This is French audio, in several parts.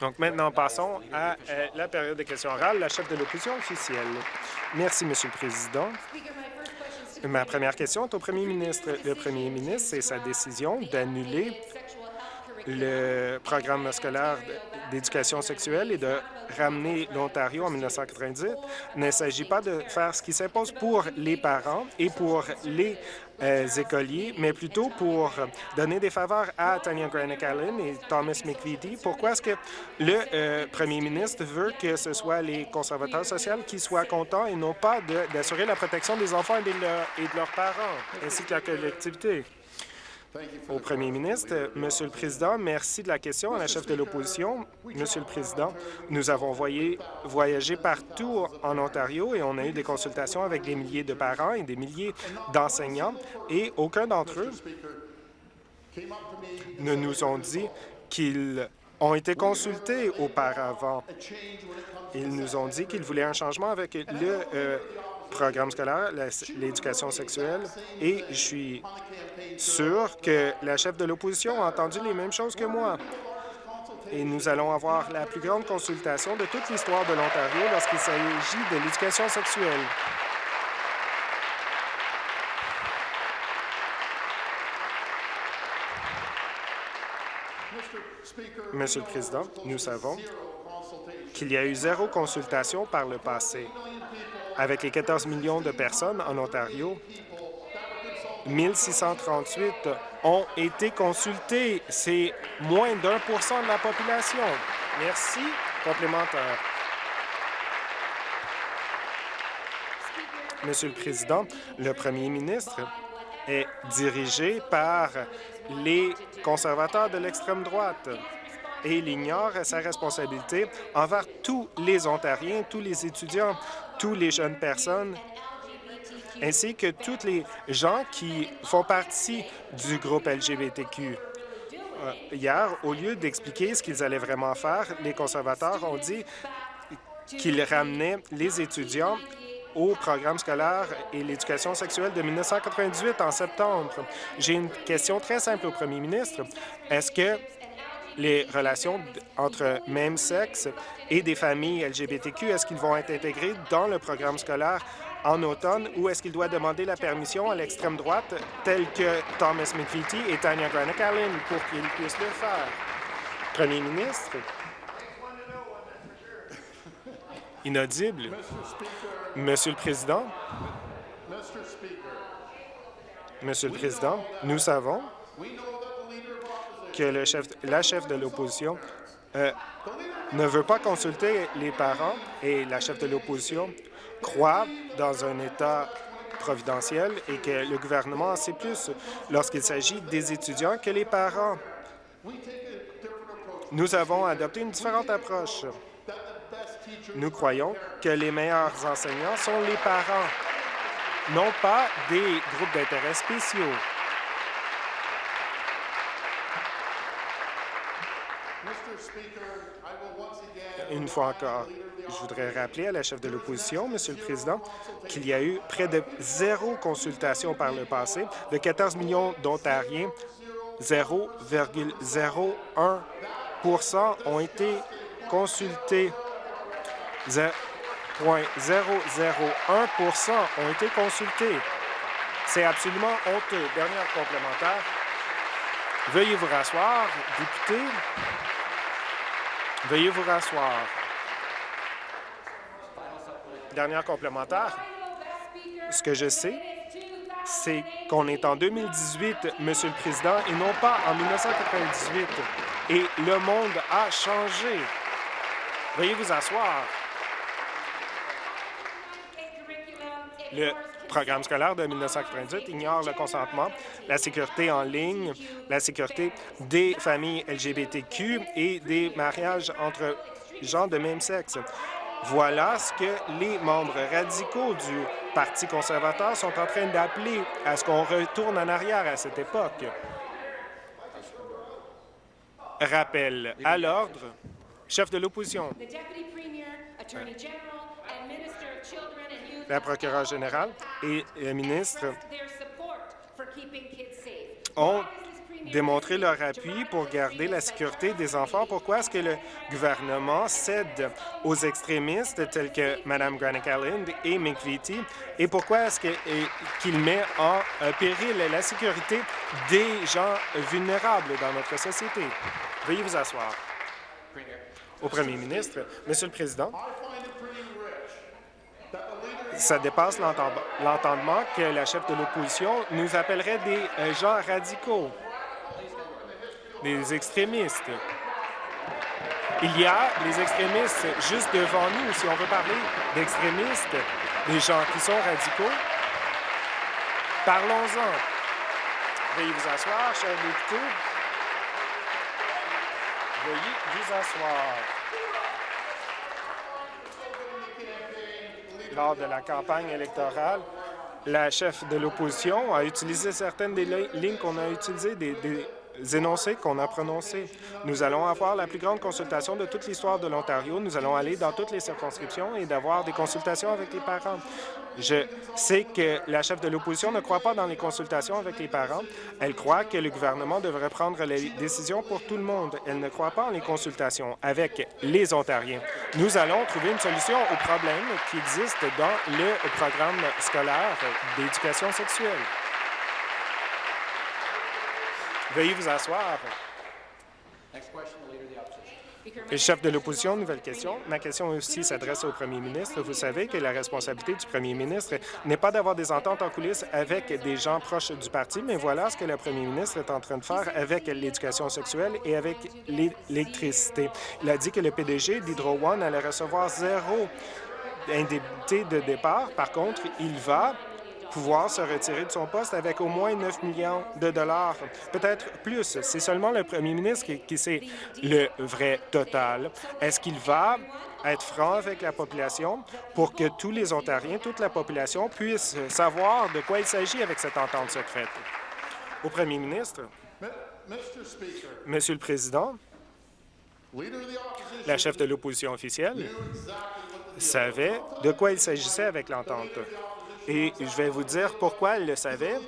Donc maintenant, passons à euh, la période de questions orales. La chef de l'opposition officielle. Merci, Monsieur le Président. Ma première question est au premier ministre. Le premier ministre, c'est sa décision d'annuler le programme scolaire d'éducation sexuelle et de ramener l'Ontario en 1998. Il ne s'agit pas de faire ce qui s'impose pour les parents et pour les euh, écoliers, mais plutôt pour donner des faveurs à Tanya Granick Allen et Thomas McVitie. Pourquoi est-ce que le euh, premier ministre veut que ce soit les conservateurs sociaux qui soient contents et non pas d'assurer la protection des enfants et de leurs parents, ainsi que la collectivité? Au premier ministre. Monsieur le Président, merci de la question à la chef de l'opposition. Monsieur le Président, nous avons voyagé partout en Ontario et on a eu des consultations avec des milliers de parents et des milliers d'enseignants et aucun d'entre eux ne nous ont dit qu'ils ont été consultés auparavant. Ils nous ont dit qu'ils voulaient un changement avec le euh, programme scolaire, l'éducation sexuelle, et je suis sûr que la chef de l'opposition a entendu les mêmes choses que moi. Et nous allons avoir la plus grande consultation de toute l'histoire de l'Ontario lorsqu'il s'agit de l'éducation sexuelle. Monsieur le Président, nous savons qu'il y a eu zéro consultation par le passé. Avec les 14 millions de personnes en Ontario, 1638 ont été consultés. C'est moins d'un pour cent de la population. Merci. Complémentaire. Monsieur le Président, le premier ministre est dirigé par les conservateurs de l'extrême droite et il ignore sa responsabilité envers tous les Ontariens, tous les étudiants, toutes les jeunes personnes ainsi que tous les gens qui font partie du groupe LGBTQ. Euh, hier, au lieu d'expliquer ce qu'ils allaient vraiment faire, les conservateurs ont dit qu'ils ramenaient les étudiants au programme scolaire et l'éducation sexuelle de 1998 en septembre. J'ai une question très simple au premier ministre. Est-ce que les relations entre même sexe et des familles LGBTQ, est-ce qu'ils vont être intégrés dans le programme scolaire en automne ou est-ce qu'il doit demander la permission à l'extrême droite, telle que Thomas McVitie et Tanya Granick Allen, pour qu'ils puissent le faire? Premier ministre. Inaudible. Monsieur le Président. Monsieur le Président, nous savons que le chef, la chef de l'opposition euh, ne veut pas consulter les parents et la chef de l'opposition croit dans un État providentiel et que le gouvernement en sait plus lorsqu'il s'agit des étudiants que les parents. Nous avons adopté une différente approche. Nous croyons que les meilleurs enseignants sont les parents, non pas des groupes d'intérêts spéciaux. Une fois encore, je voudrais rappeler à la chef de l'opposition, Monsieur le Président, qu'il y a eu près de zéro consultation par le passé. De 14 millions d'Ontariens, 0,01% ont été consultés. 0,001% ont été consultés. C'est absolument honteux. Dernière complémentaire. Veuillez vous rasseoir, député. Veuillez vous rasseoir. Dernière complémentaire. Ce que je sais, c'est qu'on est en 2018, Monsieur le Président, et non pas en 1998. Et le monde a changé. Veuillez vous asseoir. Le programme scolaire de 1998 ignore le consentement, la sécurité en ligne, la sécurité des familles LGBTQ et des mariages entre gens de même sexe. Voilà ce que les membres radicaux du Parti conservateur sont en train d'appeler à ce qu'on retourne en arrière à cette époque. Rappel à l'ordre, chef de l'opposition la procureure générale et le ministre ont démontrer leur appui pour garder la sécurité des enfants. Pourquoi est-ce que le gouvernement cède aux extrémistes tels que Mme Granick Allen et Mick Vitti? Et pourquoi est-ce qu'il met en péril la sécurité des gens vulnérables dans notre société? Veuillez vous asseoir. Au premier ministre, Monsieur le Président, ça dépasse l'entendement que la chef de l'opposition nous appellerait des euh, gens radicaux, des extrémistes. Il y a les extrémistes juste devant nous. Si on veut parler d'extrémistes, des gens qui sont radicaux, parlons-en. Veuillez vous asseoir, chers députés. Veuillez vous asseoir. Lors de la campagne électorale, la chef de l'opposition a utilisé certaines des lignes qu'on a utilisées, énoncés qu'on a prononcés. Nous allons avoir la plus grande consultation de toute l'histoire de l'Ontario. Nous allons aller dans toutes les circonscriptions et d'avoir des consultations avec les parents. Je sais que la chef de l'opposition ne croit pas dans les consultations avec les parents. Elle croit que le gouvernement devrait prendre les décisions pour tout le monde. Elle ne croit pas en les consultations avec les Ontariens. Nous allons trouver une solution aux problèmes qui existent dans le programme scolaire d'éducation sexuelle. Veuillez vous asseoir. Le chef de l'opposition, nouvelle question. Ma question aussi s'adresse au premier ministre. Vous savez que la responsabilité du premier ministre n'est pas d'avoir des ententes en coulisses avec des gens proches du parti, mais voilà ce que le premier ministre est en train de faire avec l'éducation sexuelle et avec l'électricité. Il a dit que le PDG d'Hydro One allait recevoir zéro indemnité de départ. Par contre, il va pouvoir se retirer de son poste avec au moins 9 millions de dollars, peut-être plus. C'est seulement le premier ministre qui, sait le vrai total. Est-ce qu'il va être franc avec la population pour que tous les Ontariens, toute la population puisse savoir de quoi il s'agit avec cette entente secrète? Au premier ministre, Monsieur le Président, la chef de l'opposition officielle savait de quoi il s'agissait avec l'entente. Et je vais vous dire pourquoi elle le savait.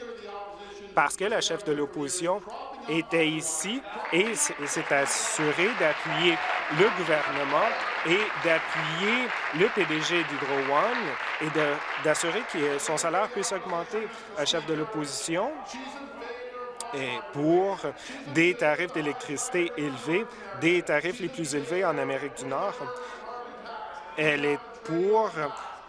Parce que la chef de l'opposition était ici et s'est assurée d'appuyer le gouvernement et d'appuyer le PDG d'Hydro One et d'assurer que son salaire puisse augmenter. La chef de l'opposition est pour des tarifs d'électricité élevés, des tarifs les plus élevés en Amérique du Nord. Elle est pour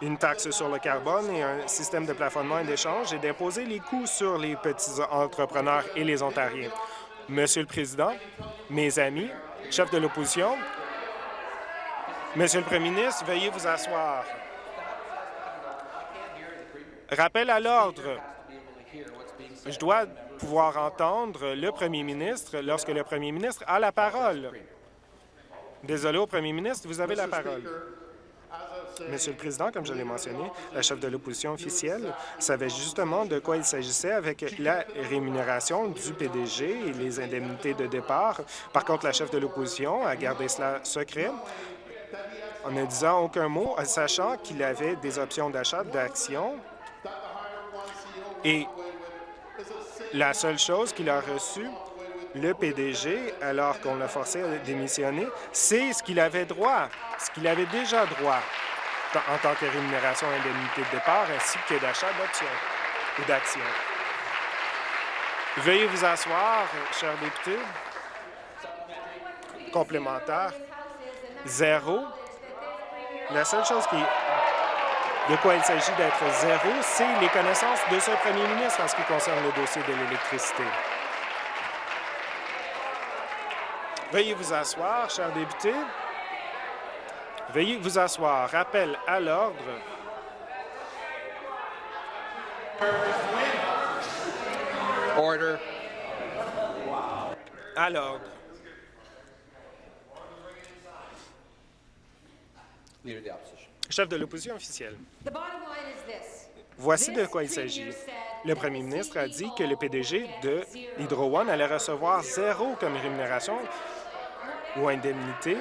une taxe sur le carbone et un système de plafonnement et d'échange et d'imposer les coûts sur les petits entrepreneurs et les Ontariens. Monsieur le Président, mes amis, chef de l'opposition, Monsieur le Premier ministre, veuillez vous asseoir. Rappel à l'ordre. Je dois pouvoir entendre le Premier ministre lorsque le Premier ministre a la parole. Désolé au Premier ministre, vous avez la parole. Monsieur le Président, comme je l'ai mentionné, la chef de l'opposition officielle savait justement de quoi il s'agissait avec la rémunération du PDG et les indemnités de départ. Par contre, la chef de l'opposition a gardé cela secret en ne disant aucun mot, sachant qu'il avait des options d'achat d'actions. Et la seule chose qu'il a reçue, le PDG, alors qu'on l'a forcé à démissionner, c'est ce qu'il avait droit, ce qu'il avait déjà droit en tant que rémunération indemnité de départ ainsi que d'achat d'options ou d'actions. Veuillez vous asseoir, chers députés. Complémentaire. Zéro. La seule chose qui, de quoi il s'agit d'être zéro, c'est les connaissances de ce premier ministre en ce qui concerne le dossier de l'électricité. Veuillez vous asseoir, chers députés. Veuillez vous asseoir. Rappel à l'ordre. Order. À l'ordre. Chef de l'opposition officielle. Voici de quoi il s'agit. Le premier ministre a dit que le PDG de Hydro One allait recevoir zéro comme rémunération ou indemnité,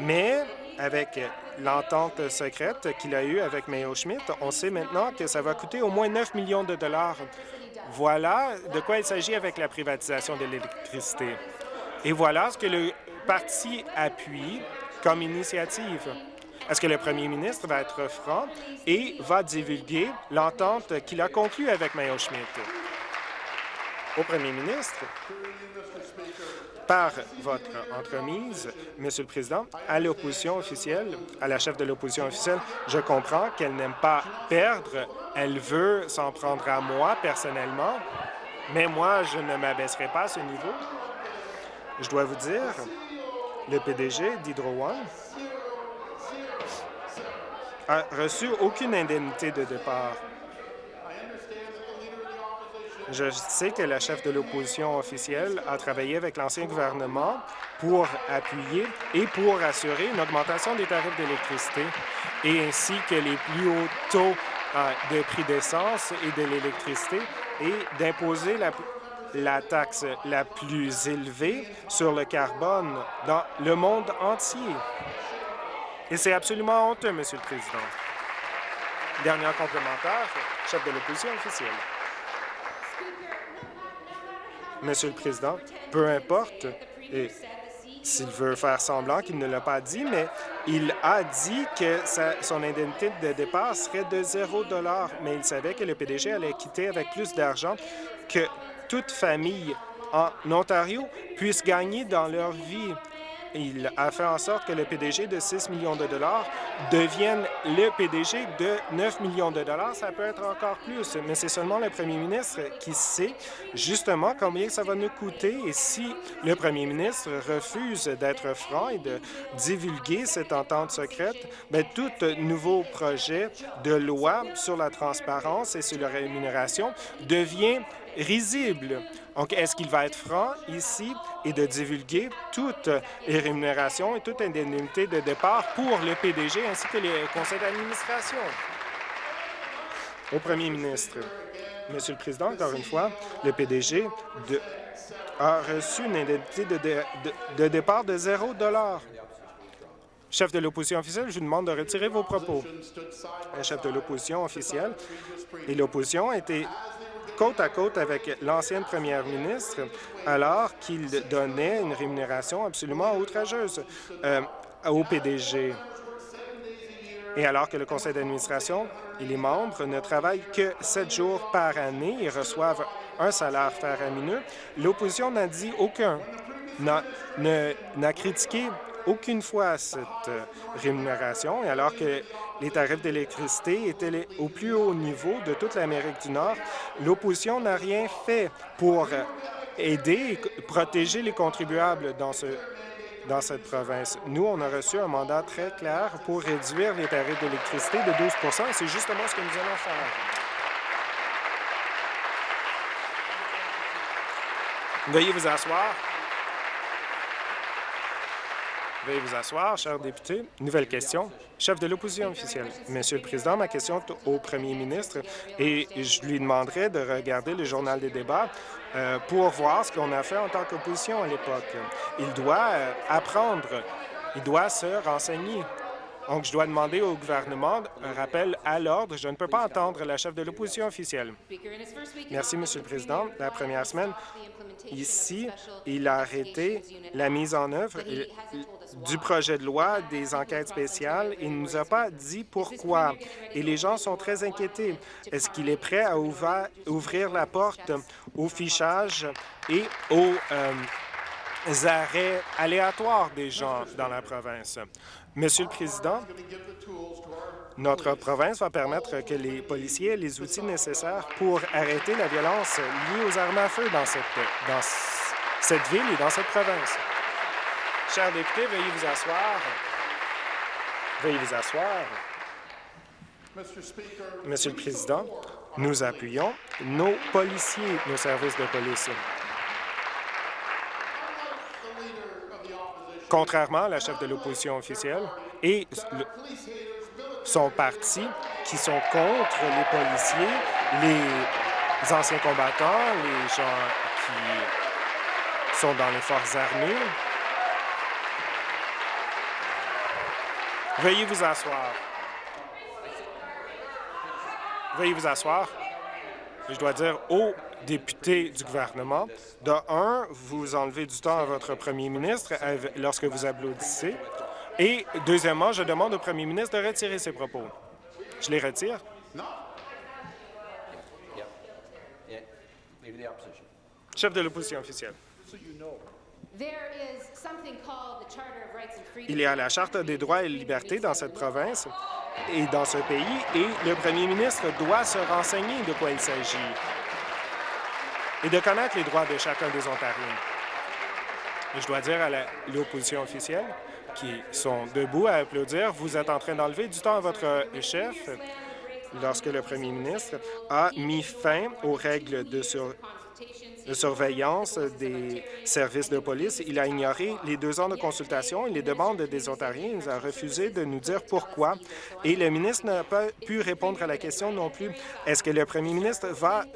mais avec l'entente secrète qu'il a eue avec Mayo Schmidt, on sait maintenant que ça va coûter au moins 9 millions de dollars Voilà de quoi il s'agit avec la privatisation de l'électricité. Et voilà ce que le parti appuie comme initiative. Est-ce que le premier ministre va être franc et va divulguer l'entente qu'il a conclue avec Mayo Schmidt? Au premier ministre, par votre entremise, Monsieur le Président, à l'opposition officielle, à la chef de l'opposition officielle, je comprends qu'elle n'aime pas perdre. Elle veut s'en prendre à moi personnellement, mais moi, je ne m'abaisserai pas à ce niveau. Je dois vous dire, le PDG d'Hydro One a reçu aucune indemnité de départ. Je sais que la chef de l'opposition officielle a travaillé avec l'ancien gouvernement pour appuyer et pour assurer une augmentation des tarifs d'électricité et ainsi que les plus hauts taux euh, de prix d'essence et de l'électricité et d'imposer la, taxe la plus élevée sur le carbone dans le monde entier. Et c'est absolument honteux, Monsieur le Président. Dernier complémentaire, chef de l'opposition officielle. Monsieur le Président, peu importe s'il veut faire semblant qu'il ne l'a pas dit, mais il a dit que son indemnité de départ serait de 0 mais il savait que le PDG allait quitter avec plus d'argent que toute famille en Ontario puisse gagner dans leur vie. Il a fait en sorte que le PDG de 6 millions de dollars devienne le PDG de 9 millions de dollars. Ça peut être encore plus, mais c'est seulement le premier ministre qui sait justement combien ça va nous coûter. Et si le premier ministre refuse d'être franc et de divulguer cette entente secrète, bien, tout nouveau projet de loi sur la transparence et sur la rémunération devient risible. Donc, est-ce qu'il va être franc ici et de divulguer toutes les rémunérations et toute indemnité de départ pour le PDG ainsi que les conseils d'administration? Au premier ministre. Monsieur le Président, encore une fois, le PDG a reçu une indemnité de, de départ de 0 Chef de l'opposition officielle, je vous demande de retirer vos propos. Chef de l'opposition officielle et l'opposition étaient côte à côte avec l'ancienne première ministre alors qu'il donnait une rémunération absolument outrageuse euh, au PDG. Et alors que le conseil d'administration et les membres ne travaillent que sept jours par année et reçoivent un salaire faramineux, l'opposition n'a dit aucun, n'a critiqué aucune fois cette euh, rémunération, et alors que les tarifs d'électricité étaient au plus haut niveau de toute l'Amérique du Nord, l'opposition n'a rien fait pour euh, aider et protéger les contribuables dans, ce, dans cette province. Nous, on a reçu un mandat très clair pour réduire les tarifs d'électricité de 12 et c'est justement ce que nous allons faire. Veuillez vous asseoir. Veuillez vous asseoir, cher député. Nouvelle question. Chef de l'opposition officielle. Monsieur le Président, ma question est au premier ministre et je lui demanderai de regarder le journal des débats euh, pour voir ce qu'on a fait en tant qu'opposition à l'époque. Il doit euh, apprendre, il doit se renseigner. Donc, je dois demander au gouvernement un rappel à l'ordre. Je ne peux pas entendre la chef de l'opposition officielle. Merci, Monsieur le Président. La première semaine, ici, il a arrêté la mise en œuvre du projet de loi des enquêtes spéciales. Il ne nous a pas dit pourquoi. Et les gens sont très inquiétés. Est-ce qu'il est prêt à ouvrir la porte au fichage et aux euh, arrêts aléatoires des gens dans la province? Monsieur le Président, notre province va permettre que les policiers aient les outils nécessaires pour arrêter la violence liée aux armes à feu dans cette, ville et dans cette province. Chers députés, veuillez vous asseoir. Veuillez vous asseoir. Monsieur le Président, nous appuyons nos policiers, nos services de police. Contrairement à la chef de l'opposition officielle et son parti qui sont contre les policiers, les anciens combattants, les gens qui sont dans les forces armées. Veuillez vous asseoir. Veuillez vous asseoir. Je dois dire au députés du gouvernement. De un, vous enlevez du temps à votre premier ministre lorsque vous applaudissez. Et deuxièmement, je demande au premier ministre de retirer ses propos. Je les retire. Chef de l'opposition officielle. Il y a la Charte des droits et libertés dans cette province et dans ce pays, et le premier ministre doit se renseigner de quoi il s'agit et de connaître les droits de chacun des Ontariens. Je dois dire à l'opposition officielle qui sont debout à applaudir, vous êtes en train d'enlever du temps à votre chef lorsque le premier ministre a mis fin aux règles de, sur de surveillance des services de police. Il a ignoré les deux ans de consultation et les demandes des Ontariens. Il a refusé de nous dire pourquoi. Et le ministre n'a pas pu répondre à la question non plus. Est-ce que le premier ministre va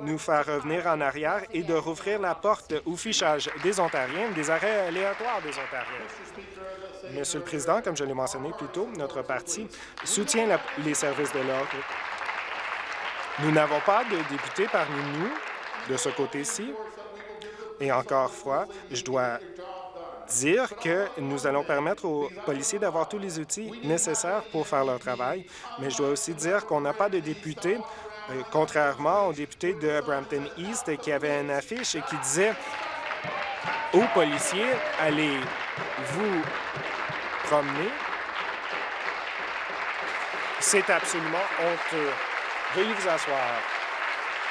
nous faire revenir en arrière et de rouvrir la porte au fichage des Ontariens, des arrêts aléatoires des Ontariens? Monsieur le Président, comme je l'ai mentionné plus tôt, notre parti soutient les services de l'ordre. Nous n'avons pas de députés parmi nous de ce côté-ci. Et encore fois, je dois dire que nous allons permettre aux policiers d'avoir tous les outils nécessaires pour faire leur travail, mais je dois aussi dire qu'on n'a pas de députés, euh, contrairement aux députés de Brampton East qui avaient une affiche et qui disait aux policiers, allez vous promener. C'est absolument honteux. Veuillez vous asseoir.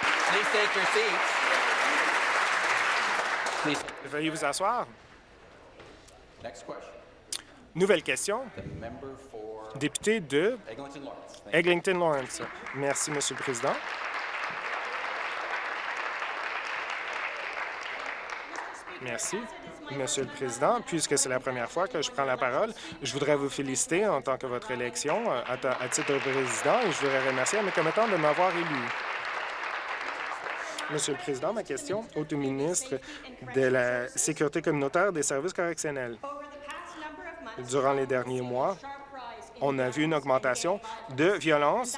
Please take your seats. Please. Veuillez vous asseoir. Next question. Nouvelle question. Député de Eglinton Lawrence. Merci, Monsieur le Président. Merci. Monsieur le Président, puisque c'est la première fois que je prends la parole, je voudrais vous féliciter en tant que votre élection euh, à, titre de président et je voudrais remercier à mes commettants de m'avoir élu. Monsieur le Président, ma question au ministre de la Sécurité communautaire des services correctionnels. Durant les derniers mois, on a vu une augmentation de violence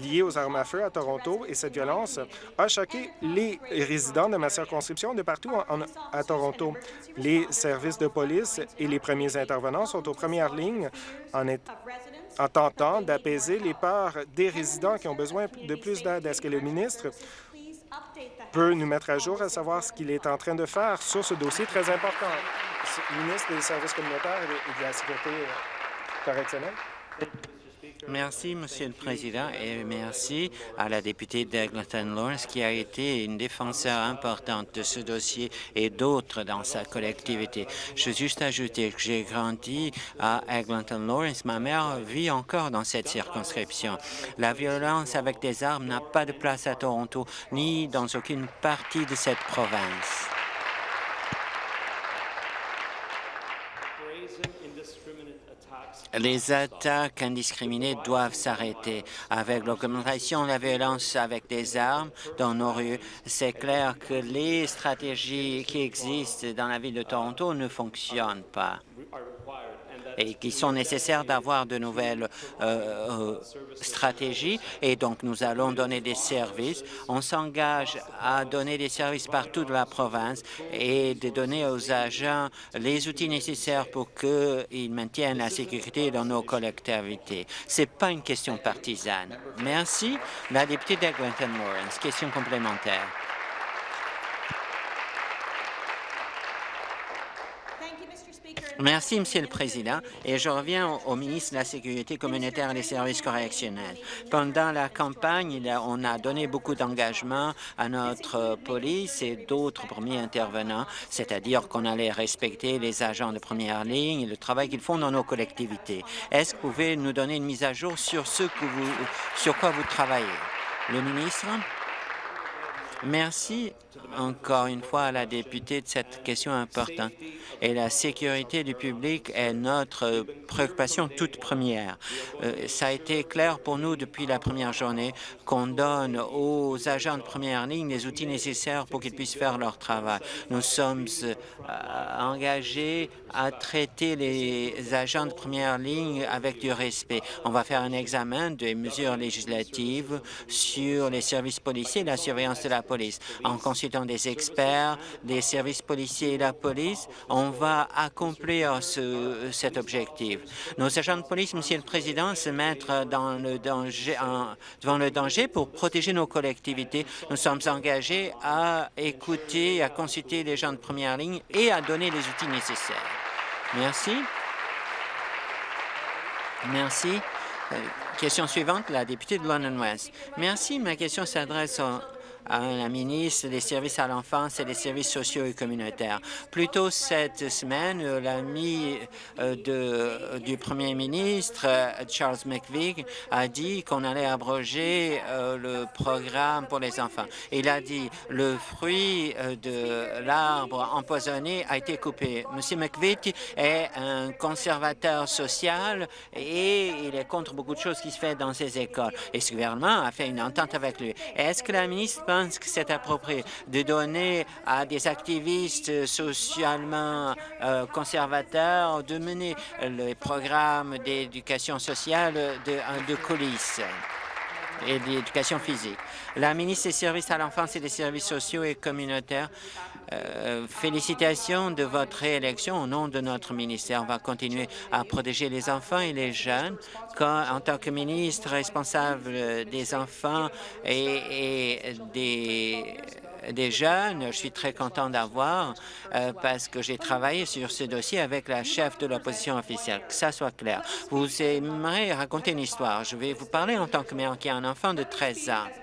liée aux armes à feu à Toronto et cette violence a choqué les résidents de ma circonscription de partout à Toronto. Les services de police et les premiers intervenants sont aux premières lignes en, en tentant d'apaiser les peurs des résidents qui ont besoin de plus d'aide. Est-ce que le ministre peut nous mettre à jour à savoir ce qu'il est en train de faire sur ce dossier très important. Ministre des services communautaires et de la sécurité euh, correctionnelle. Merci, Monsieur le Président, et merci à la députée d'Eglinton Lawrence qui a été une défenseur importante de ce dossier et d'autres dans sa collectivité. Je veux juste ajouter que j'ai grandi à Eglinton Lawrence. Ma mère vit encore dans cette circonscription. La violence avec des armes n'a pas de place à Toronto ni dans aucune partie de cette province. Les attaques indiscriminées doivent s'arrêter. Avec l'augmentation de la violence avec des armes dans nos rues, c'est clair que les stratégies qui existent dans la ville de Toronto ne fonctionnent pas et qui sont nécessaires d'avoir de nouvelles euh, euh, stratégies. Et donc, nous allons donner des services. On s'engage à donner des services partout de la province et de donner aux agents les outils nécessaires pour qu'ils maintiennent la sécurité dans nos collectivités. Ce n'est pas une question partisane. Merci. La députée d'Eglinton Lawrence, question complémentaire. Merci, Monsieur le Président. Et je reviens au, ministre de la Sécurité communautaire et des services correctionnels. Pendant la campagne, on a donné beaucoup d'engagement à notre police et d'autres premiers intervenants, c'est-à-dire qu'on allait respecter les agents de première ligne et le travail qu'ils font dans nos collectivités. Est-ce que vous pouvez nous donner une mise à jour sur ce que vous, sur quoi vous travaillez? Le ministre? Merci encore une fois à la députée de cette question importante. Et la sécurité du public est notre préoccupation toute première. Euh, ça a été clair pour nous depuis la première journée qu'on donne aux agents de première ligne les outils nécessaires pour qu'ils puissent faire leur travail. Nous sommes euh, engagés à traiter les agents de première ligne avec du respect. On va faire un examen des mesures législatives sur les services policiers et la surveillance de la police. En consultant des experts, des services policiers et la police, on va accomplir ce, cet objectif. Nos agents de police, Monsieur le Président, se mettent devant le danger pour protéger nos collectivités. Nous sommes engagés à écouter, à consulter les gens de première ligne et à donner les outils nécessaires. Merci. Merci. Euh, question suivante, la députée de London West. Merci. Ma question s'adresse à la ministre des Services à l'enfance et des services sociaux et communautaires. Plus tôt cette semaine, l'ami euh, du premier ministre, Charles McVigue, a dit qu'on allait abroger euh, le programme pour les enfants. Il a dit le fruit euh, de l'arbre empoisonné a été coupé. Monsieur McVigue est un conservateur social et il est contre beaucoup de choses qui se font dans ses écoles. Et ce gouvernement a fait une entente avec lui. Est-ce que la ministre pense que c'est approprié de donner à des activistes socialement euh, conservateurs de mener les programmes d'éducation sociale de, de coulisses et d'éducation physique. La ministre des Services à l'enfance et des services sociaux et communautaires euh, félicitations de votre réélection au nom de notre ministère. On va continuer à protéger les enfants et les jeunes. En tant que ministre responsable des enfants et, des jeunes. Je suis très content d'avoir euh, parce que j'ai travaillé sur ce dossier avec la chef de l'opposition officielle. Que ça soit clair. Vous aimeriez raconter une histoire. Je vais vous parler en tant que mère qui a un enfant de 13 ans.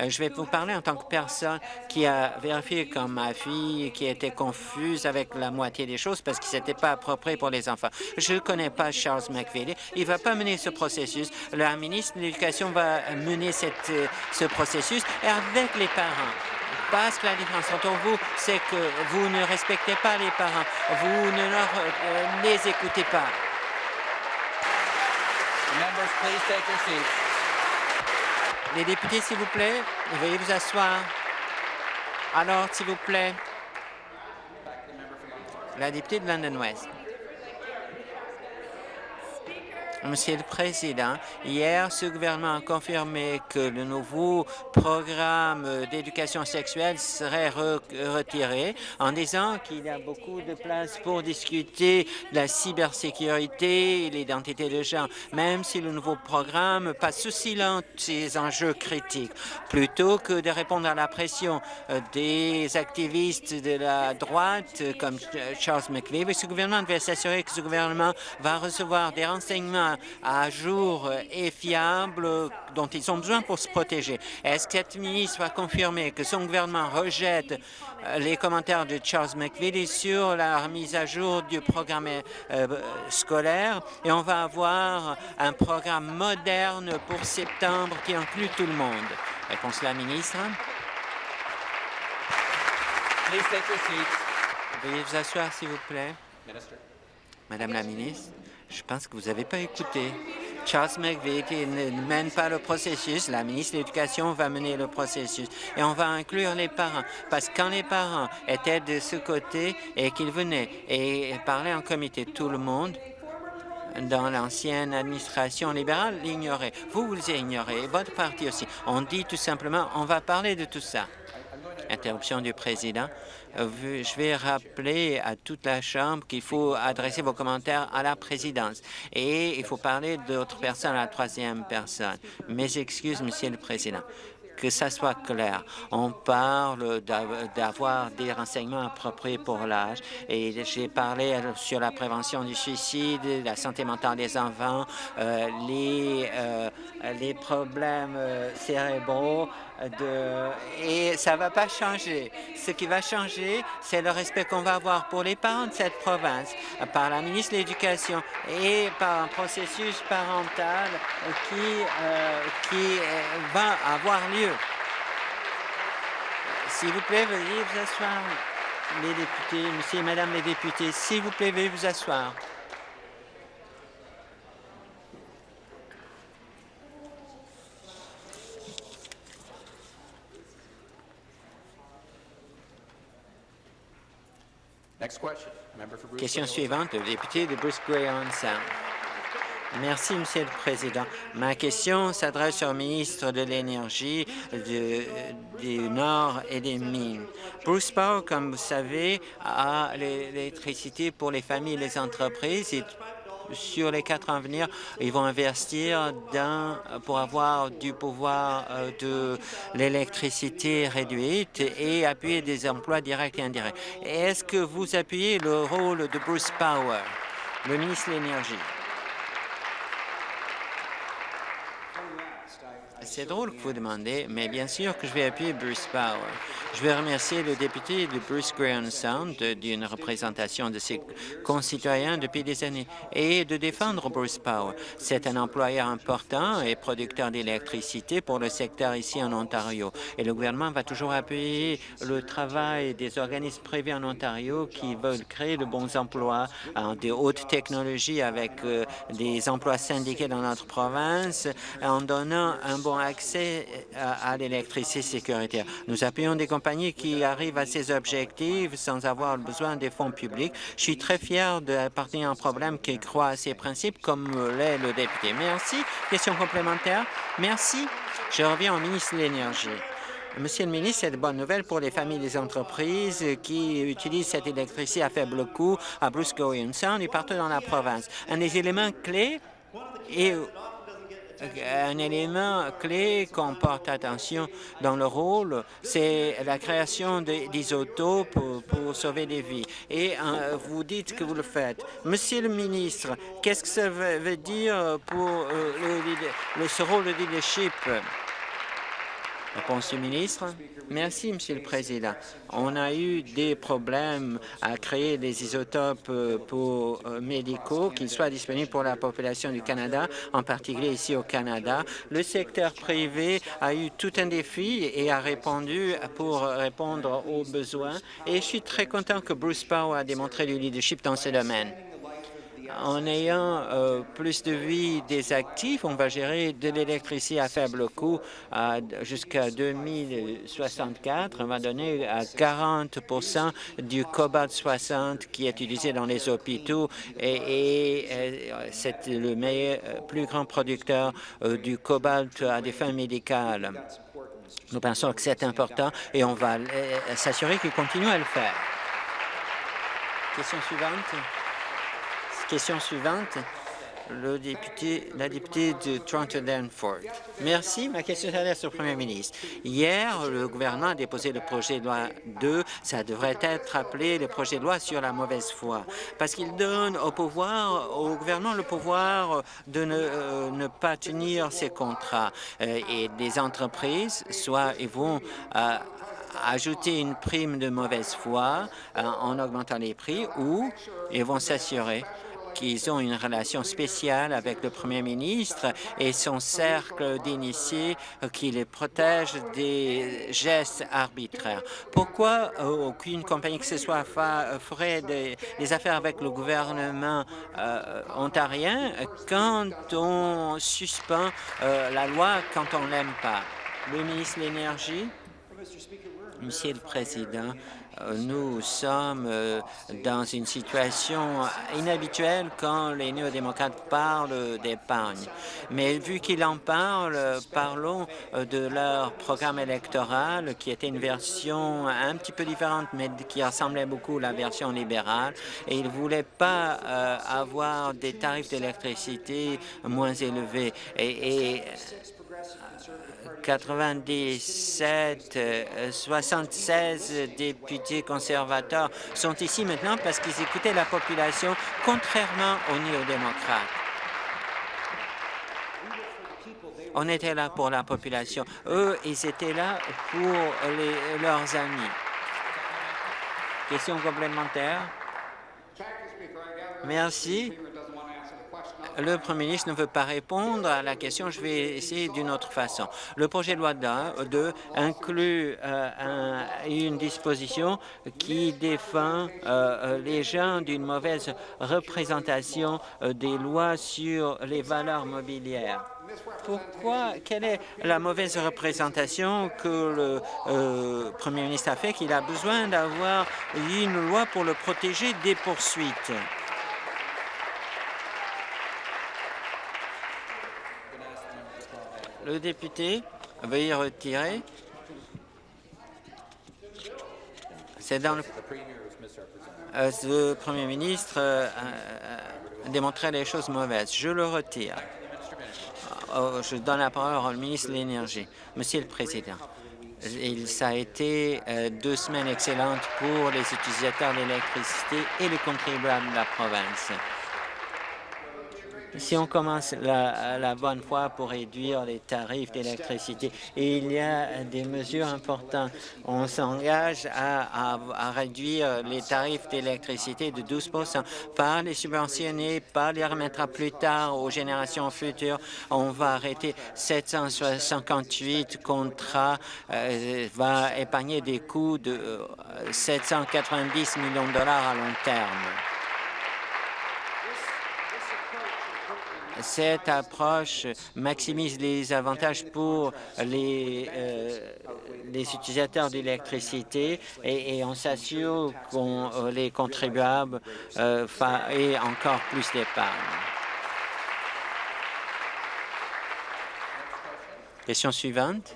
Euh, je vais vous parler en tant que personne qui a vérifié comme ma fille, qui était confuse avec la moitié des choses parce que ce n'était pas approprié pour les enfants. Je ne connais pas Charles McVeigh. Il ne va pas mener ce processus. La ministre de l'Éducation va mener cette, euh, ce processus avec les parents parce que la différence entre vous, c'est que vous ne respectez pas les parents, vous ne leur, euh, les écoutez pas. Members, please take your seats. Les députés, s'il vous plaît, veuillez vous asseoir. Alors, s'il vous plaît, la députée de London West. Monsieur le Président, hier, ce gouvernement a confirmé que le nouveau programme d'éducation sexuelle serait retiré en disant qu'il y a beaucoup de place pour discuter de la cybersécurité et l'identité de genre, même si le nouveau programme passe sous silence ces enjeux critiques. Plutôt que de répondre à la pression euh, des activistes de la droite comme Charles McVeigh, ce gouvernement devait s'assurer que ce gouvernement va recevoir des renseignements à jour et fiable dont ils ont besoin pour se protéger. Est-ce que cette ministre va confirmer que son gouvernement rejette euh, les commentaires de Charles McVitie sur la remise à jour du programme euh, scolaire? Et on va avoir un programme moderne pour septembre qui inclut tout le monde? Réponse la ministre. Veuillez vous asseoir, s'il vous plaît. Madame la ministre. Je pense que vous n'avez pas écouté. Charles McVeigh ne mène pas le processus. La ministre de l'Éducation va mener le processus. Et on va inclure les parents. Parce que quand les parents étaient de ce côté et qu'ils venaient et parlaient en comité, tout le monde dans l'ancienne administration libérale l'ignorait. Vous, vous l'ignorez, et votre parti aussi. On dit tout simplement, on va parler de tout ça. Interruption du président. Euh, je vais rappeler à toute la Chambre qu'il faut adresser vos commentaires à la présidence et il faut parler d'autres personnes à la troisième personne. Mes excuses, Monsieur le Président que ça soit clair. On parle d'avoir des renseignements appropriés pour l'âge et j'ai parlé sur la prévention du suicide, la santé mentale des enfants, euh, les, euh, les problèmes cérébraux, et ça ne va pas changer. Ce qui va changer, c'est le respect qu'on va avoir pour les parents de cette province, par la ministre de l'Éducation et par un processus parental qui, euh, qui euh, va avoir lieu. S'il vous plaît, veuillez vous asseoir. Les députés, Monsieur et Madame les députés, s'il vous plaît, veuillez vous asseoir. Question suivante, le député de Bruce Graham Sound. Merci, Monsieur le Président. Ma question s'adresse au ministre de l'Énergie du Nord et des Mines. Bruce Power, comme vous savez, a l'électricité pour les familles et les entreprises sur les quatre ans à venir, ils vont investir dans, pour avoir du pouvoir euh, de l'électricité réduite et appuyer des emplois directs et indirects. Est-ce que vous appuyez le rôle de Bruce Power, le ministre de l'Énergie? C'est drôle que vous demandez, mais bien sûr que je vais appuyer Bruce Power. Je veux remercier le député de Bruce Graham Sound d'une représentation de ses concitoyens depuis des années et de défendre Bruce Power. C'est un employeur important et producteur d'électricité pour le secteur ici en Ontario. Et le gouvernement va toujours appuyer le travail des organismes privés en Ontario qui veulent créer de bons emplois en des hautes technologies avec euh, des emplois syndiqués dans notre province en donnant un bon accès à, l'électricité sécuritaire. Nous appuyons des compagnies qui arrivent à ces objectifs sans avoir besoin des fonds publics. Je suis très fier d'appartenir à un problème qui croit à ces principes, comme l'est le député. Merci. Question complémentaire. Merci. Je reviens au ministre de l'Énergie. Monsieur le ministre, c'est de bonnes nouvelles pour les familles et les entreprises qui utilisent cette électricité à faible coût à Bruce Sound et partout dans la province. Un des éléments clés est un élément clé qu'on porte attention dans le rôle, c'est la création d'isotopes pour, pour, sauver des vies. Et euh, vous dites que vous le faites. Monsieur le ministre, qu'est-ce que ça veut, dire pour euh, le, ce rôle de leadership? Réponse du ministre. Merci, Monsieur le Président. On a eu des problèmes à créer des isotopes euh, euh, médicaux qui soient disponibles pour la population du Canada, en particulier ici au Canada. Le secteur privé a eu tout un défi et a répondu pour répondre aux besoins. Et je suis très content que Bruce Power a démontré du leadership dans ce domaine en ayant euh, plus de vie des actifs, on va gérer de l'électricité à faible coût jusqu'à 2064. On va donner à 40% du cobalt 60 qui est utilisé dans les hôpitaux et, euh, c'est le euh, plus grand producteur du cobalt à des fins médicales. Nous pensons que c'est important et on va s'assurer qu'il continue à le faire. Question suivante. Question suivante, le député, la députée de Toronto-Danforth. Merci. Ma question s'adresse au premier ministre. Hier, le gouvernement a déposé le projet de loi 2. Ça devrait être appelé le projet de loi sur la mauvaise foi, parce qu'il donne au pouvoir, au gouvernement le pouvoir de ne, euh, pas tenir ses contrats. Euh, et des entreprises, soit ils vont euh, ajouter une prime de mauvaise foi en augmentant les prix ou ils vont s'assurer qu'ils ont une relation spéciale avec le premier ministre et son cercle d'initiés qui les protège des gestes arbitraires. Pourquoi euh, aucune compagnie que ce soit ferait des, affaires avec le gouvernement euh, ontarien quand on suspend euh, la loi quand on l'aime pas? Le ministre de l'Énergie? Monsieur le Président, euh, nous sommes euh, dans une situation inhabituelle quand les néo-démocrates parlent d'épargne. Mais vu qu'ils en parlent, parlons euh, de leur programme électoral, qui était une version un petit peu différente, mais qui ressemblait beaucoup à la version libérale. Et ils ne voulaient pas avoir des tarifs d'électricité moins élevés. et 97, 76 euh, députés conservateurs sont ici maintenant parce qu'ils écoutaient la population, contrairement aux néo-démocrates. On était là pour la population. Eux, ils étaient là pour leurs amis. Question complémentaire? Merci. Le Premier ministre ne veut pas répondre à la question. Je vais essayer d'une autre façon. Le projet de loi 2 inclut euh, une disposition qui défend euh, les gens d'une mauvaise représentation euh, des lois sur les valeurs mobilières. Pourquoi? Quelle est la mauvaise représentation que le Premier ministre a fait qu'il a besoin d'avoir une loi pour le protéger des poursuites? Le député veuillez retirer. C'est dans le... Euh, Premier ministre euh, a démontré les choses mauvaises. Je le retire. Euh, je donne la parole au ministre de l'Énergie. Monsieur le Président, il, ça a été deux semaines excellentes pour les utilisateurs d'électricité et les contribuables de la province si on commence la, bonne foi pour réduire les tarifs d'électricité, il y a des mesures importantes. On s'engage à, réduire les tarifs d'électricité de 12 pas les subventionner, pas les remettre plus tard aux générations futures. On va arrêter 758 contrats, euh, va épargner des coûts de 790 euh, millions de dollars à long terme. Cette approche maximise les avantages pour les, euh, utilisateurs d'électricité et, on s'assure que euh, les contribuables euh, aient encore plus d'épargne. Question suivante.